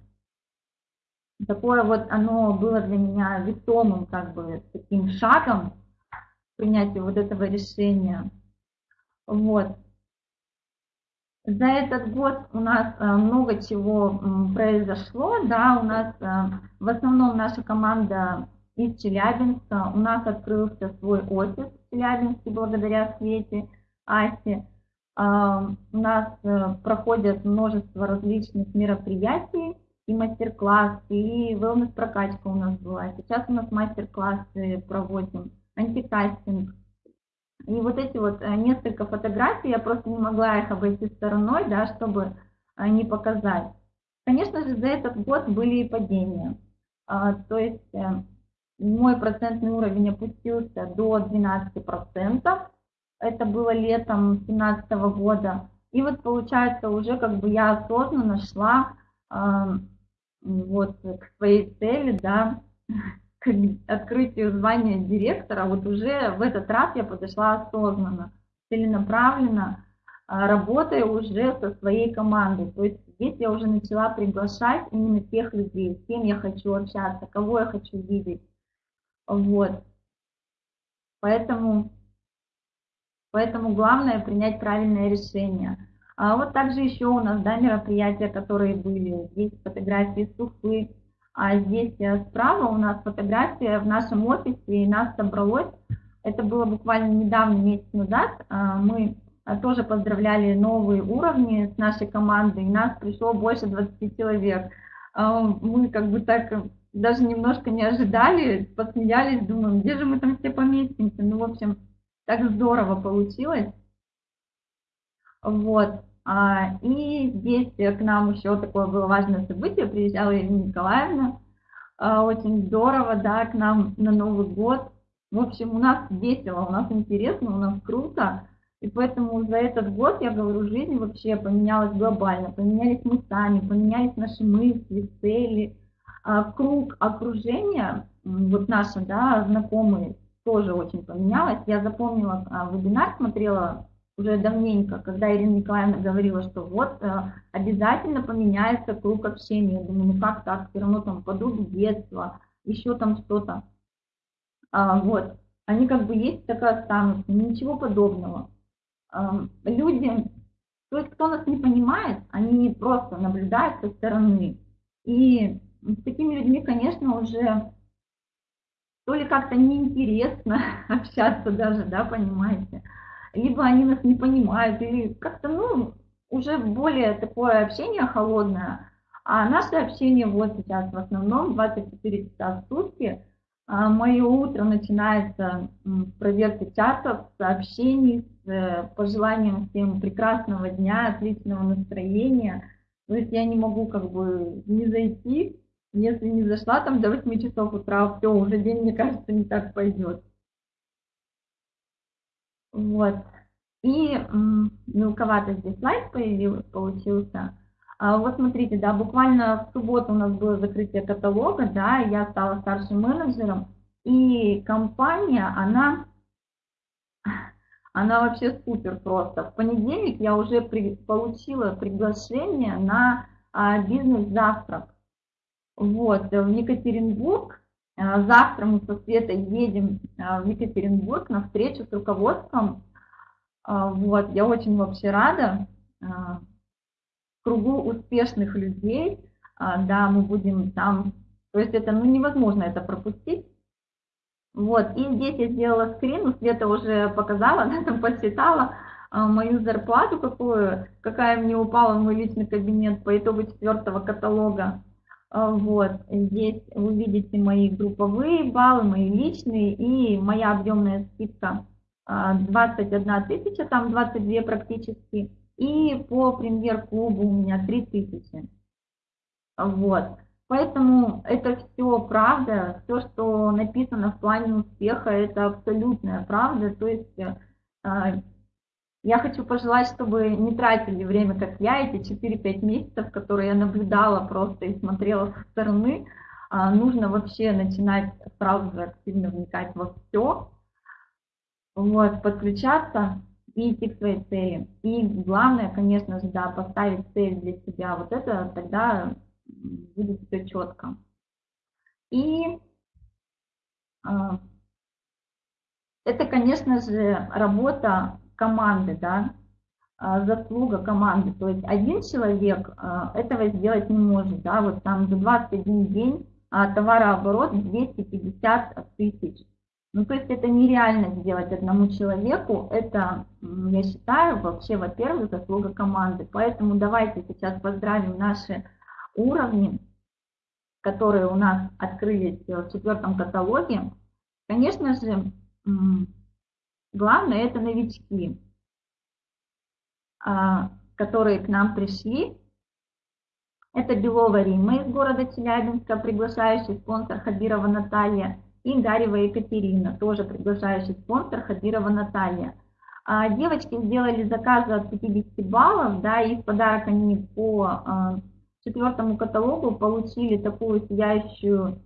такое вот оно было для меня весомым, как бы, таким шагом принятия вот этого решения. Вот. За этот год у нас э, много чего произошло, да, у нас э, в основном наша команда из Челябинска, у нас открылся свой офис в Челябинске благодаря Свете, Асе, у нас э, проходят множество различных мероприятий, и мастер-классы, и wellness-прокачка у нас была. Сейчас у нас мастер-классы проводим, антикастинг, и вот эти вот э, несколько фотографий, я просто не могла их обойти стороной, да, чтобы э, не показать. Конечно же, за этот год были и падения. А, то есть э, мой процентный уровень опустился до 12%. Это было летом 2017 года. И вот получается уже как бы я осознанно шла вот к своей цели, да, к открытию звания директора, вот уже в этот раз я подошла осознанно, целенаправленно, а, работая уже со своей командой. То есть здесь я уже начала приглашать именно тех людей, с кем я хочу общаться, кого я хочу видеть. Вот. Поэтому, поэтому главное принять правильное решение. А вот также еще у нас да, мероприятия, которые были. Здесь фотографии суфы, а здесь э, справа у нас фотография в нашем офисе, и нас собралось, это было буквально недавно, месяц назад, а, мы э, тоже поздравляли новые уровни с нашей командой, и нас пришло больше 20 человек. А, мы как бы так даже немножко не ожидали, посмеялись, думаем, где же мы там все поместимся. Ну, в общем, так здорово получилось. Вот. А, и здесь к нам еще такое было важное событие, приезжала Ирина Николаевна, а, очень здорово, да, к нам на Новый год. В общем, у нас весело, у нас интересно, у нас круто. И поэтому за этот год, я говорю, жизнь вообще поменялась глобально. Поменялись мы сами, поменялись наши мысли, цели, а, круг окружения, вот наши, да, знакомые, тоже очень поменялось. Я запомнила вебинар, смотрела уже давненько, когда Ирина Николаевна говорила, что вот э, обязательно поменяется круг общения. Я думаю, ну как так, все равно там подруги детства, еще там что-то. А, вот, они как бы есть, так и останутся, ничего подобного. А, люди, то есть кто нас не понимает, они просто наблюдают со стороны. И с такими людьми, конечно, уже то ли как-то неинтересно общаться даже, да, понимаете, либо они нас не понимают, или как-то, ну, уже более такое общение холодное. А наше общение вот сейчас в основном 24 часа в сутки. А мое утро начинается с проверки чатов, сообщений, с э, пожеланием всем прекрасного дня, отличного настроения. То есть я не могу как бы не зайти, если не зашла там до 8 часов утра, все, уже день, мне кажется, не так пойдет. Вот. И мелковато здесь слайд появился, получился. А вот смотрите, да, буквально в субботу у нас было закрытие каталога, да, я стала старшим менеджером, и компания, она, она вообще супер просто. В понедельник я уже при, получила приглашение на а, бизнес-завтрак. Вот, в Екатеринбург, завтра мы со Светой едем а, в Екатеринбург на встречу с руководством. А, вот, я очень вообще рада. В кругу успешных людей, да, мы будем там, то есть это ну, невозможно это пропустить. Вот, и здесь я сделала скрин, Света уже показала, она там посчитала мою зарплату, какую, какая мне упала в мой личный кабинет по итогу четвертого каталога. А, вот, здесь вы видите мои групповые баллы, мои личные и моя объемная скидка 21 а, тысяча, там 22 практически. И по премьер-клубу у меня 3 тысячи. Вот. Поэтому это все правда, все, что написано в плане успеха, это абсолютная правда. То есть а, я хочу пожелать, чтобы не тратили время, как я, эти 4-5 месяцев, которые я наблюдала просто и смотрела со стороны. А, нужно вообще начинать сразу же активно вникать во все, вот, подключаться и идти к своей цели. И главное, конечно же, да, поставить цель для себя. Вот это тогда будет все четко. И а, это, конечно же, работа команды, да, заслуга команды. То есть один человек этого сделать не может. Да? Вот там за 21 день товарооборот 250 тысяч. Ну, то есть это нереально сделать одному человеку. Это, я считаю, вообще, во-первых, заслуга команды. Поэтому давайте сейчас поздравим наши уровни, которые у нас открылись в четвертом каталоге. Конечно же, главное это новички, а, которые к нам пришли. Это Белова Рима из города Челябинска, приглашающий спонсор Хабирова Наталья и Гарева Екатерина, тоже приглашающий спонсор Хабирова Наталья. А, девочки сделали заказы от 50 баллов, да, и в подарок они по а, четвертому каталогу получили такую сияющую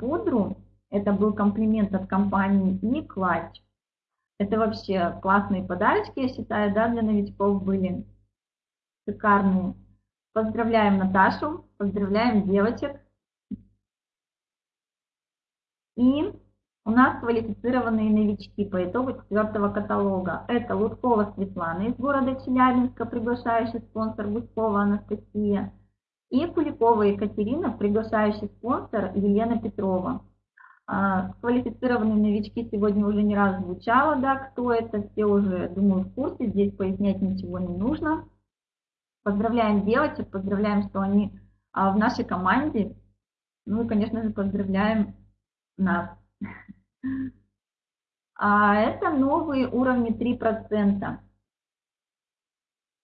пудру. Это был комплимент от компании и клатч. Это вообще классные подарочки, я считаю, да, для новичков были. Шикарные. Поздравляем Наташу, поздравляем девочек. И у нас квалифицированные новички по итогу четвертого каталога. Это Луткова Светлана из города Челябинска, приглашающий спонсор Гуськова Анастасия. И Куликова Екатерина, приглашающий спонсор Елена Петрова. А, квалифицированные новички сегодня уже не раз звучало, да, кто это, все уже, думаю, в курсе, здесь пояснять ничего не нужно. Поздравляем девочек, поздравляем, что они а, в нашей команде. Ну и, конечно же, поздравляем нас. А это новые уровни 3%.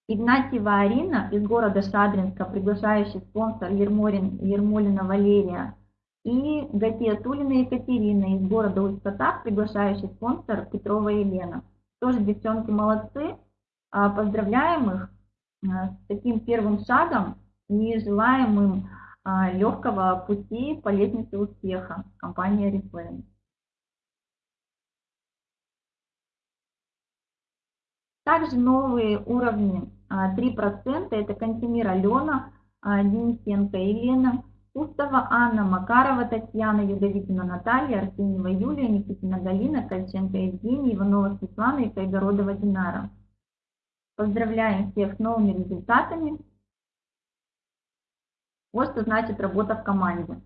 Игнатьева Арина из города Шадринска, приглашающий спонсор Ермолин, Ермолина Валерия. И Гатия Тулина Екатерина из города Усть-Катав, приглашающий спонсор Петрова Елена. Тоже девчонки молодцы. А, поздравляем их а, с таким первым шагом и желаем им а, легкого пути по лестнице успеха компании Oriflame. Также новые уровни 3% а, это Кантемир Алена, Денисенко Елена, Устова Анна, Макарова Татьяна, Юдовитина Наталья, Арсеньева Юлия, Никитина Галина, Кольченко Евгений, Иванова Светлана и Кайгородова Динара. Поздравляем всех с новыми результатами. Вот что значит работа в команде.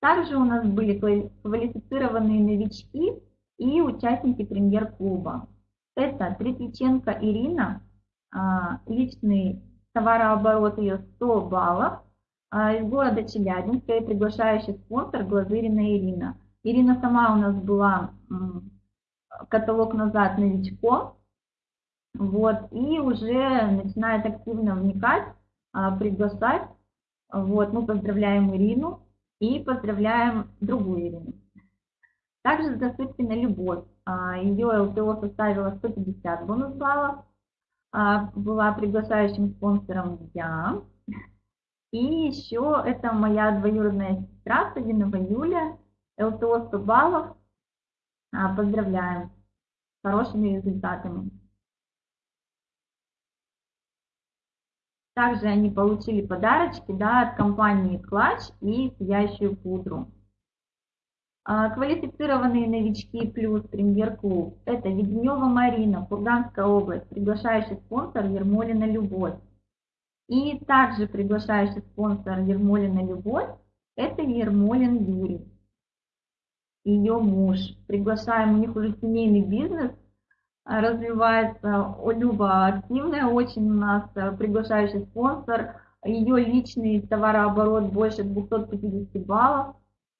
Также у нас были квалифицированные новички и участники премьер-клуба. Это Третьяченко Ирина, а, личный товарооборот ее 100 баллов, из города Челябинска и приглашающий спонсор Глазырина Ирина. Ирина сама у нас была каталог назад новичком, вот, и уже начинает активно вникать а, приглашать. Вот, мы поздравляем Ирину и поздравляем другую Ирину. Также Засыпкина Любовь. А, Ее ЛТО составила 150 бонус баллов. А, была приглашающим спонсором я. И еще это моя двоюродная сестра Савинова Юля. ЛТО 100 баллов. Поздравляем с хорошими результатами. Также они получили подарочки да, от компании Клатч и сияющую пудру. А, квалифицированные новички плюс премьер-клуб – это Веденева Марина, Курганская область, приглашающий спонсор Ермолина Любовь. И также приглашающий спонсор Ермолина Любовь – это Ермолин Юрий, ее муж. Приглашаем, у них уже семейный бизнес, развивается. Люба активная очень у нас, э, приглашающий спонсор. Ее личный товарооборот больше 250 баллов.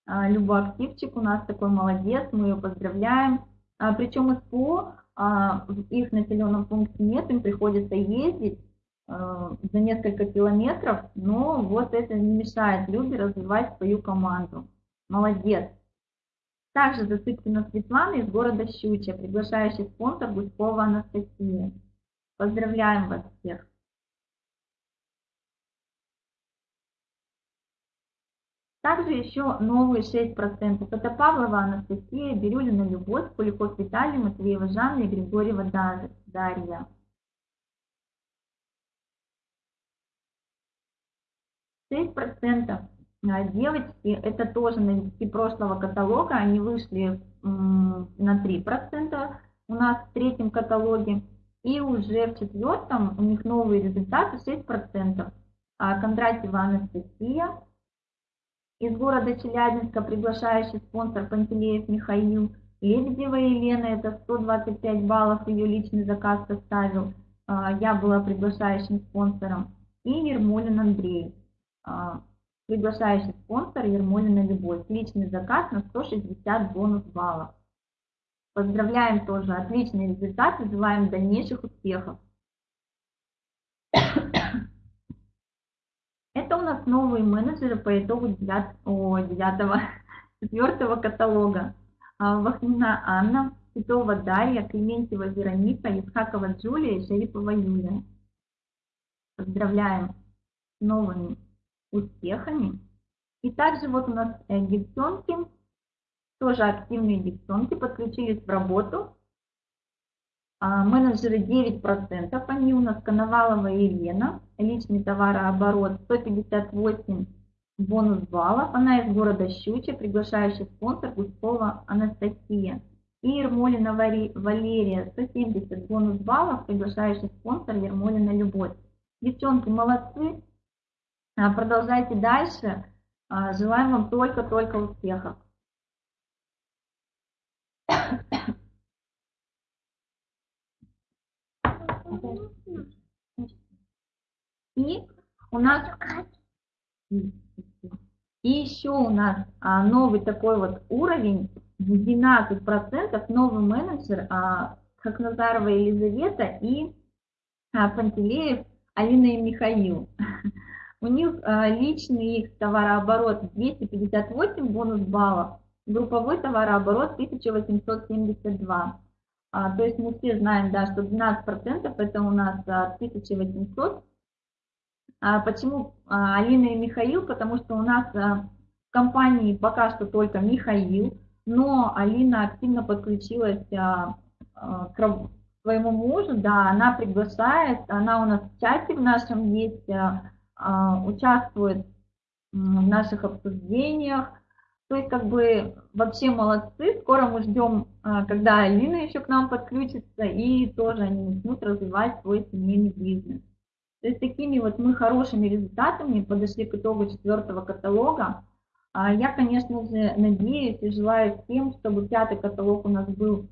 А, Люба активчик у нас такой молодец, мы ее поздравляем. А, Причем СПО а, в их населенном пункте нет, им приходится ездить за несколько километров, но вот это не мешает Любе развивать свою команду. Молодец. Также Засыпкина Светлана из города Щучья, приглашающий спонсор Гуськова Анастасия. Поздравляем вас всех! Также еще новые 6%. Это Павлова Анастасия, Бирюлина Любовь, Куликов Виталий, Матвеева Жанна и Григорьева Дарья. 6% а, девочки, это тоже новички прошлого каталога, они вышли на 3% у нас в третьем каталоге. И уже в четвертом у них новые результаты 6%. А Кондратьева Анастасия из города Челябинска, приглашающий спонсор Пантелеев Михаил. Лебедева Елена, это 125 баллов, ее личный заказ составил. А, я была приглашающим спонсором. И Ермолин Андрей, приглашающий спонсор Ермолина Любовь. Личный заказ на 160 бонус баллов. Поздравляем тоже, отличные результаты, желаем дальнейших успехов. Это у нас новые менеджеры по итогу 9, о, 9 4 каталога. А, Вахнина Анна, Титова Дарья, Клементьева Вероника, Исхакова Джулия и Шарипова Юлия. Поздравляем с новыми успехами. И также вот у нас э, девчонки, тоже активные девчонки, подключились в работу. А, менеджеры 9%, они у нас Коновалова Елена, личный товарооборот 158 бонус баллов. Она из города Щучья, приглашающий спонсор Гуськова Анастасия. И Ермолина Валерия, 170 бонус баллов, приглашающий спонсор Ермолина Любовь. Девчонки, молодцы, продолжайте дальше. А, желаем вам только-только успехов. И у нас и еще у нас а, новый такой вот уровень, 12% новый менеджер а, Хакназарова Елизавета и а, Пантелеев Алина и Михаил. У них а, личный их товарооборот 258 бонус баллов, групповой товарооборот 1872. А, то есть мы все знаем, да, что 12% это у нас а, 1800 а почему Алина и Михаил? Потому что у нас в компании пока что только Михаил, но Алина активно подключилась к своему мужу, да, она приглашает, она у нас в чате в нашем есть, участвует в наших обсуждениях, то есть как бы вообще молодцы, скоро мы ждем, когда Алина еще к нам подключится и тоже они начнут развивать свой семейный бизнес. То есть такими вот мы хорошими результатами подошли к итогу четвертого каталога. А я, конечно же, надеюсь и желаю всем, чтобы пятый каталог у нас был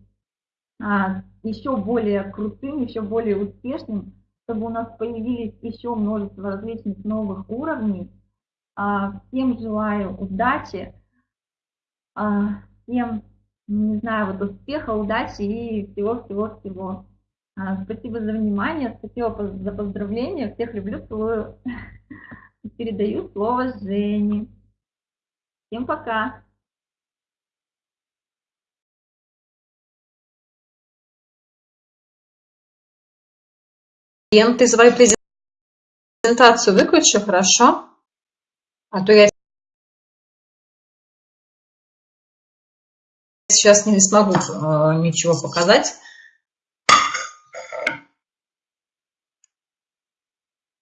а, еще более крутым, еще более успешным, чтобы у нас появились еще множество различных новых уровней. А, всем желаю удачи, всем, не знаю, вот успеха, удачи и всего-всего-всего. А, спасибо за внимание, спасибо за поздравления. Всех люблю, целую. Передаю слово Жене. Всем пока. Лен, ты свою презентацию выключи, хорошо? А то я сейчас не смогу э, ничего показать.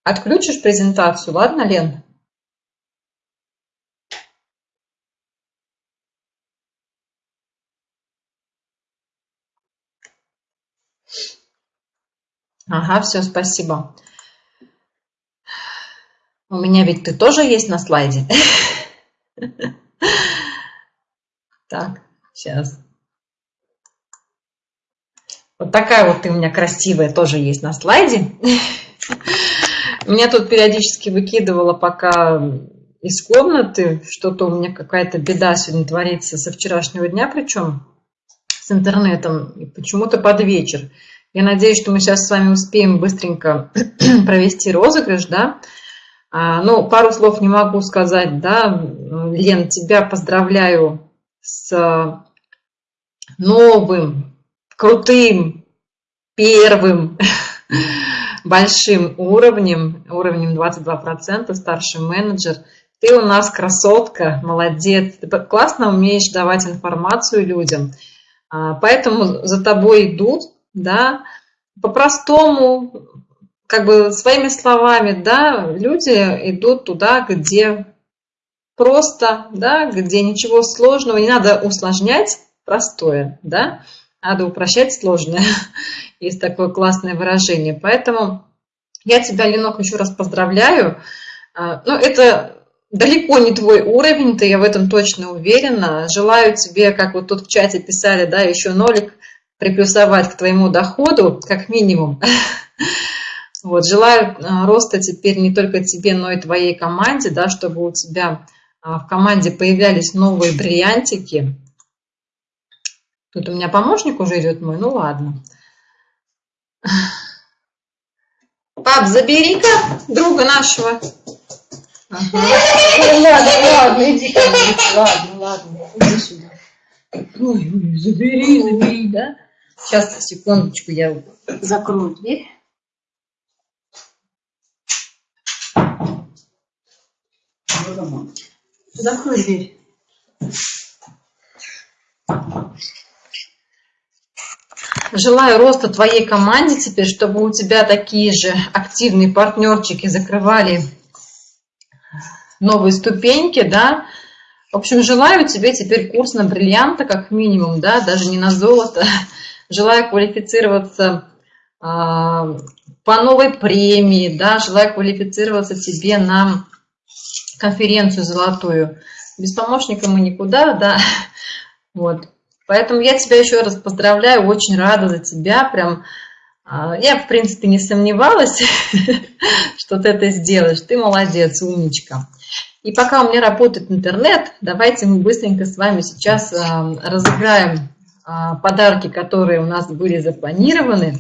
Отключишь презентацию, ладно, Лен? Ага, все, спасибо. У меня ведь ты тоже есть на слайде. Так, сейчас. Вот такая вот ты у меня красивая тоже есть на слайде. Меня тут периодически выкидывало пока из комнаты, что-то у меня какая-то беда сегодня творится со вчерашнего дня, причем с интернетом, почему-то под вечер. Я надеюсь, что мы сейчас с вами успеем быстренько провести розыгрыш, да. А, ну, пару слов не могу сказать, да. Лен, тебя поздравляю с новым, крутым, первым большим уровнем, уровнем 22%, старший менеджер. Ты у нас красотка, молодец, ты классно умеешь давать информацию людям. А, поэтому за тобой идут, да, по-простому, как бы своими словами, да, люди идут туда, где просто, да, где ничего сложного, не надо усложнять простое, да, Надо упрощать сложное. Есть такое классное выражение. Поэтому я тебя, Ленок, еще раз поздравляю. А, ну, это далеко не твой уровень, ты я в этом точно уверена. Желаю тебе, как вот тут в чате писали, да, еще нолик приплюсовать к твоему доходу, как минимум. Вот, желаю а, роста теперь не только тебе, но и твоей команде, да, чтобы у тебя а, в команде появлялись новые бриллиантики. Тут у меня помощник уже идет мой, ну ладно. Пап, забери-ка друга нашего. Ага. Ну, ладно, ладно, иди ко мне. Ладно, ладно, иди сюда. Ой, ой, забери, забери, да? Сейчас, секундочку, я закрою дверь. Закрой дверь. Желаю роста твоей команде теперь, чтобы у тебя такие же активные партнерчики закрывали новые ступеньки, да. В общем, желаю тебе теперь курс на бриллианта как минимум, да, даже не на золото. Желаю квалифицироваться а, по новой премии, да, желаю квалифицироваться тебе на конференцию золотую. Без помощника мы никуда, да, вот. Поэтому я тебя еще раз поздравляю, очень рада за тебя, прям а, я, в принципе, не сомневалась, что ты это сделаешь. Ты молодец, умничка. И пока у меня работает интернет, давайте мы быстренько с вами сейчас а, разыграем подарки, которые у нас были запланированы.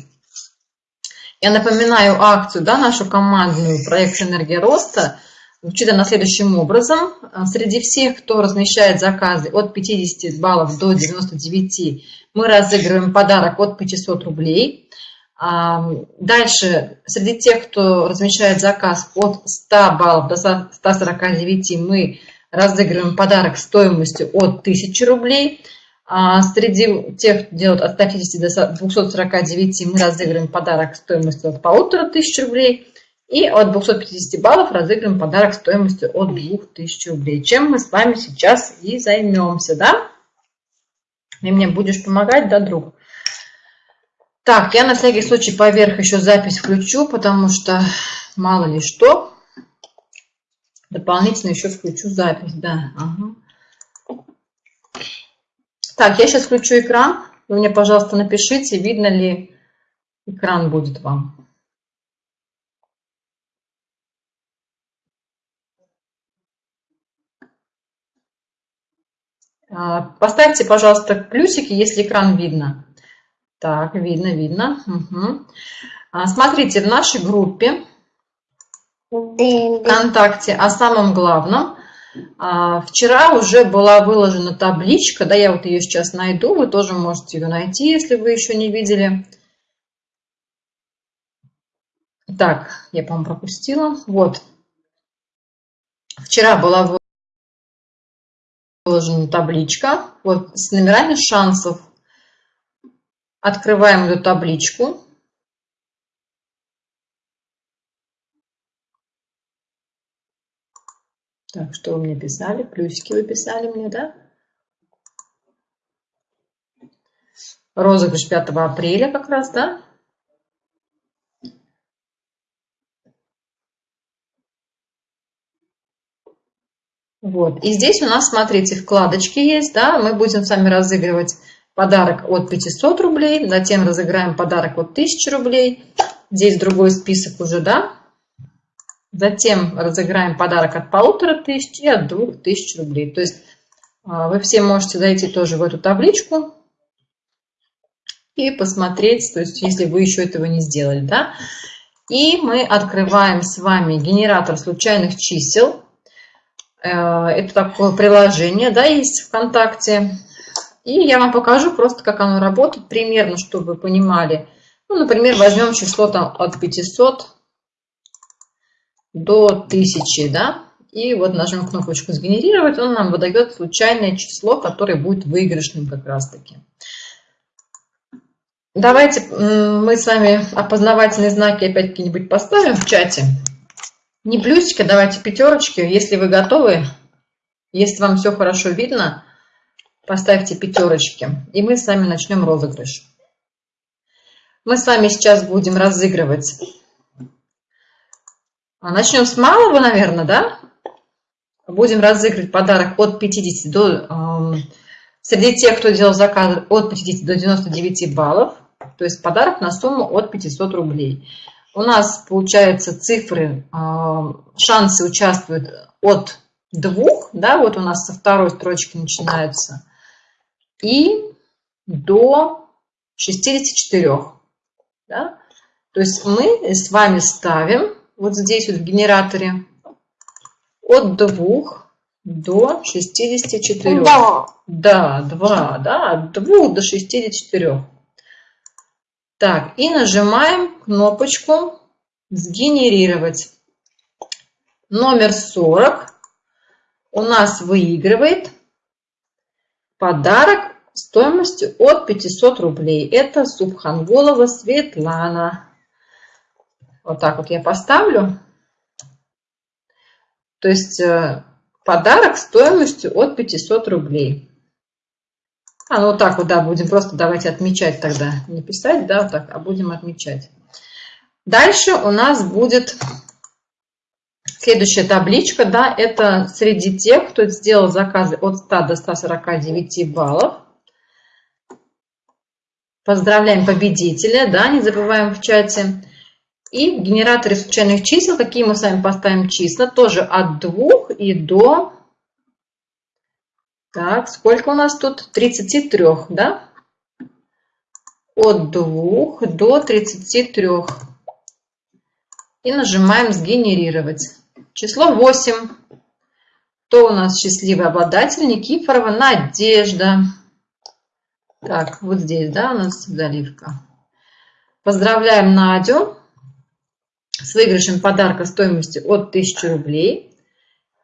Я напоминаю акцию, да, нашу командную, проект «Энергия роста». Звучит она следующим образом. Среди всех, кто размещает заказы от 50 баллов до 99, мы разыгрываем подарок от 500 рублей. Дальше, среди тех, кто размещает заказ от 100 баллов до 149, мы разыгрываем подарок стоимостью от 1000 рублей. А среди тех, кто делают от 150 до 249, мы разыгрываем подарок стоимостью от 1500 рублей. И от 250 баллов разыграем подарок стоимостью от 2000 рублей. Чем мы с вами сейчас и займемся, да? И мне будешь помогать, да, друг? Так, я на всякий случай поверх еще запись включу, потому что мало ли что. Дополнительно еще включу запись, да. Ага. Так, я сейчас включу экран. Вы мне, пожалуйста, напишите, видно ли экран будет вам. А, поставьте, пожалуйста, плюсики, если экран видно. Так, видно, видно. Угу. Смотрите, в нашей группе ВКонтакте о самом главном. А, вчера уже была выложена табличка, да, я вот ее сейчас найду, вы тоже можете ее найти, если вы еще не видели. Так, я, по-моему, пропустила. Вот. Вчера была выложена табличка вот, с номерами шансов Открываем эту табличку. Так, что вы мне писали? Плюсики вы писали мне, да? Розыгрыш 5 апреля как раз, да? Вот. И здесь у нас, смотрите, вкладочки есть, да? Мы будем с вами разыгрывать подарок от 500 рублей, затем разыграем подарок от 1000 рублей. Здесь другой список уже, да? Затем разыграем подарок от полутора тысяч и от двух тысяч рублей. То есть а, вы все можете зайти тоже в эту табличку и посмотреть, то есть если вы еще этого не сделали, да? И мы открываем с вами генератор случайных чисел. Э, это такое приложение, да, есть ВКонтакте. И я вам покажу просто, как оно работает, примерно, чтобы вы понимали. Ну, например, возьмем число там от 500 до 1000, да, и вот нажмем кнопочку «Сгенерировать», он нам выдает случайное число, которое будет выигрышным как раз-таки. Давайте мы с вами опознавательные знаки опять какие-нибудь поставим в чате. Не плюсики, давайте пятерочки. Если вы готовы, если вам все хорошо видно, поставьте пятерочки, и мы с вами начнем розыгрыш. Мы с вами сейчас будем разыгрывать. А, начнем с малого, наверное, да? Будем разыгрывать подарок от 50 до... Э, среди тех, кто делал заказ от 50 до 99 баллов. То есть подарок на сумму от 500 рублей. У нас, получается, цифры, э, шансы участвуют от двух, да, вот у нас со второй строчки начинается, и до 64. Да? То есть мы с вами ставим вот здесь вот в генераторе от 2 до 64. Да. Да, 2, да, от 2 до 64. Так, и нажимаем кнопочку «Сгенерировать». Номер 40 у нас выигрывает подарок стоимостью от 500 рублей. Это Субханголова Светлана. Вот так вот я поставлю. То есть э, подарок стоимостью от 500 рублей. А, ну вот так вот, да, будем просто давайте отмечать тогда. Не писать, да, вот так, а будем отмечать. Дальше у нас будет следующая табличка, да, это среди тех, кто сделал заказы от 100 до 149 баллов. Поздравляем победителя, да, не забываем в чате. И в генераторе случайных чисел, какие мы с вами поставим числа, тоже от 2 и до... Так, сколько у нас тут? 33, да? От 2 до 33. И нажимаем «Сгенерировать». Число 8. Кто у нас счастливый обладатель? Никифорова Надежда. Так, вот здесь, да, у нас заливка. Поздравляем Надю с выигрышем подарка стоимостью от 1000 рублей.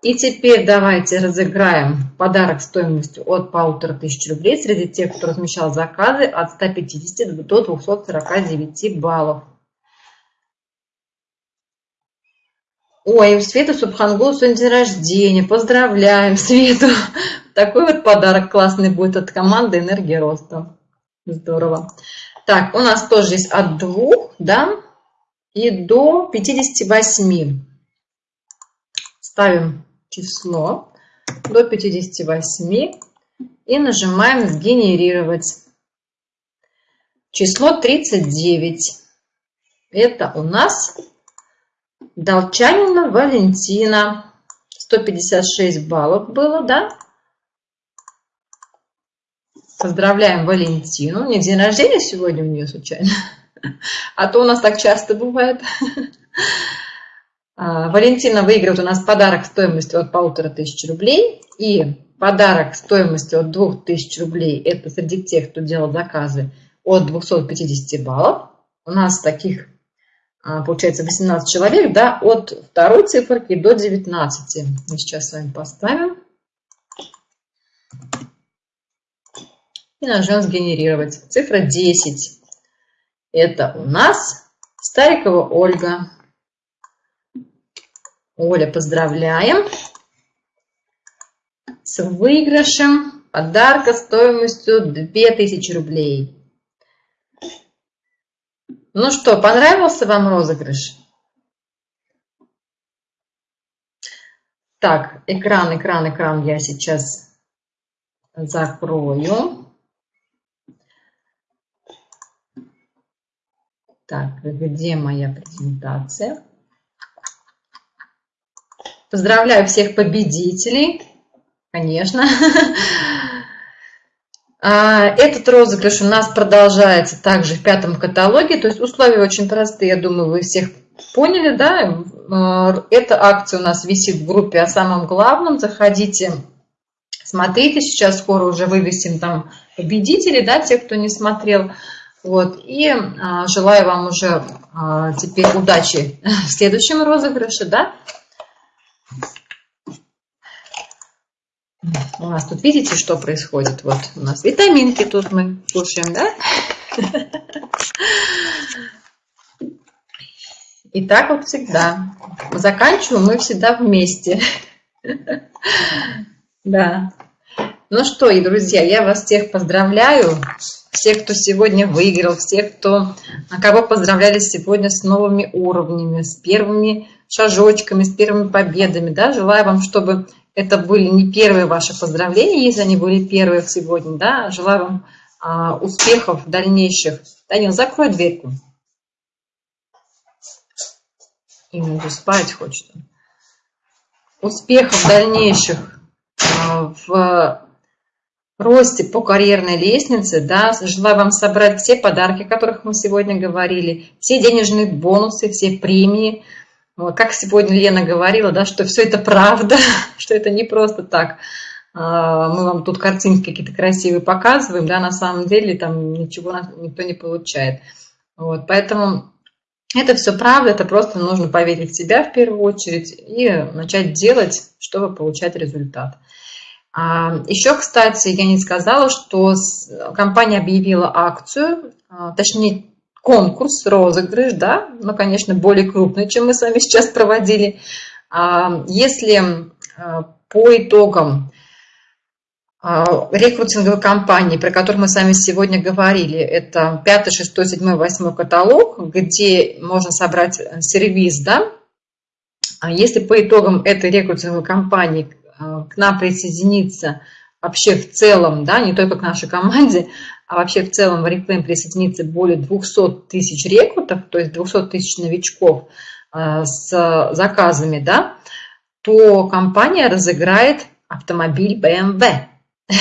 И теперь давайте разыграем подарок стоимостью от 1500 рублей среди тех, кто размещал заказы от 150 до 249 баллов. Ой, у Светы Субхангул сегодня день рождения. Поздравляем Свету. Такой вот подарок классный будет от команды «Энергия роста». Здорово. Так, у нас тоже есть от 2, да, и до 58. Ставим число до 58 и нажимаем «Сгенерировать». Число 39. Это у нас Долчанина Валентина. 156 баллов было, да? Поздравляем Валентину. Не день рождения сегодня у нее случайно? А то у нас так часто бывает. А, Валентина выигрывает у нас подарок стоимостью от полутора тысяч рублей. И подарок стоимостью от двух тысяч рублей, это среди тех, кто делал заказы, от 250 баллов. У нас таких а, получается 18 человек, да, от второй циферки до 19. Мы сейчас с вами поставим. И нажмем «Сгенерировать». Цифра 10. Это у нас Старикова Ольга. Оля, поздравляем с выигрышем подарка стоимостью 2000 рублей. Ну что, понравился вам розыгрыш? Так, экран, экран, экран я сейчас закрою. Так, где моя презентация? Поздравляю всех победителей, конечно. А, этот розыгрыш у нас продолжается также в пятом каталоге. То есть условия очень простые, я думаю, вы всех поняли, да? А, эта акция у нас висит в группе о самом главном. Заходите, смотрите. Сейчас скоро уже вывесим там победителей, да, те, кто не смотрел. Вот, и а, желаю вам уже а, теперь удачи в следующем розыгрыше, да? У нас тут видите, что происходит? Вот у нас витаминки тут мы кушаем, да? И так вот всегда. Заканчиваем мы всегда вместе. Да. Ну что, и друзья, я вас всех поздравляю, всех, кто сегодня выиграл, всех, кто, кого поздравляли сегодня с новыми уровнями, с первыми шажочками, с первыми победами. Да? Желаю вам, чтобы это были не первые ваши поздравления, если они были первые сегодня. Да? Желаю вам а, успехов дальнейших. Данил, закрой дверьку. Именно уже спать хочет. Успехов дальнейших а, в росте по карьерной лестнице, да, желаю вам собрать все подарки, о которых мы сегодня говорили, все денежные бонусы, все премии. Вот, как сегодня Лена говорила, да, что все это правда, что это не просто так. А, мы вам тут картинки какие-то красивые показываем, да, на самом деле там ничего никто не получает. Вот, поэтому это все правда, это просто нужно поверить в себя в первую очередь и начать делать, чтобы получать результат. А, Еще, кстати, я не сказала, что компания объявила акцию, а, точнее конкурс, розыгрыш, да, но, конечно, более крупный, чем мы с вами сейчас проводили. А, если по итогам рекрутинговой кампании, про которую мы с вами сегодня говорили, это 5, 6, 7, 8 каталог, где можно собрать сервис, да, если по итогам этой рекрутинговой кампании Э, к нам присоединиться вообще в целом, да, не только к нашей команде, а вообще в целом в Oriflame присоединится более 200 тысяч рекрутов, то есть 200 тысяч новичков э, с заказами, да, то компания разыграет автомобиль BMW.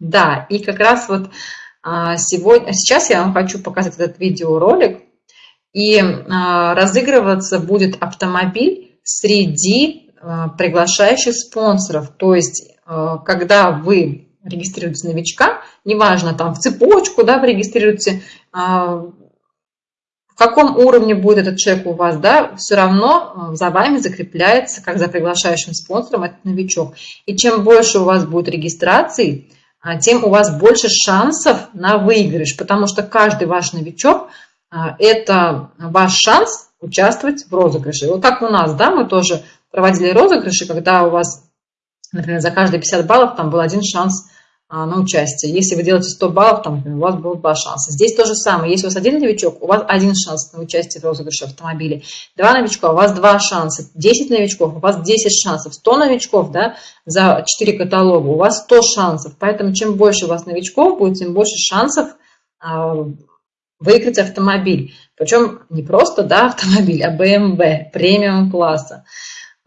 Да, и как раз вот э, сегодня, сейчас я вам хочу показать этот видеоролик, и разыгрываться будет автомобиль среди Э, приглашающих спонсоров. То есть, э, когда вы регистрируете новичка, неважно, там в цепочку, да, вы регистрируете, э, в каком уровне будет этот человек у вас, да, все равно за вами закрепляется, как за приглашающим спонсором, этот новичок. И чем больше у вас будет регистраций, тем у вас больше шансов на выигрыш, потому что каждый ваш новичок – это ваш шанс участвовать в розыгрыше. Вот как у нас, да, мы тоже проводили розыгрыши, когда у вас, например, за каждые 50 баллов там был один шанс а, на участие. Если вы делаете 100 баллов, там, у вас было два шанса. Здесь то же самое. Если у вас один новичок, у вас один шанс на участие в розыгрыше автомобиля. Два новичка, у вас два шанса. 10 новичков, у вас 10 шансов. 100 новичков, да, за 4 каталога, у вас 100 шансов. Поэтому чем больше у вас новичков будет, тем больше шансов а, выиграть автомобиль. Причем не просто, да, автомобиль, а BMW премиум класса.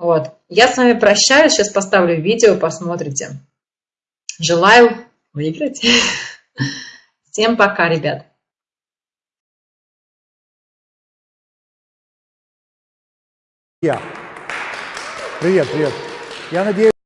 Вот. Я с вами прощаюсь, сейчас поставлю видео, посмотрите. Желаю выиграть. Всем пока, ребят. Привет, привет. Я надеюсь...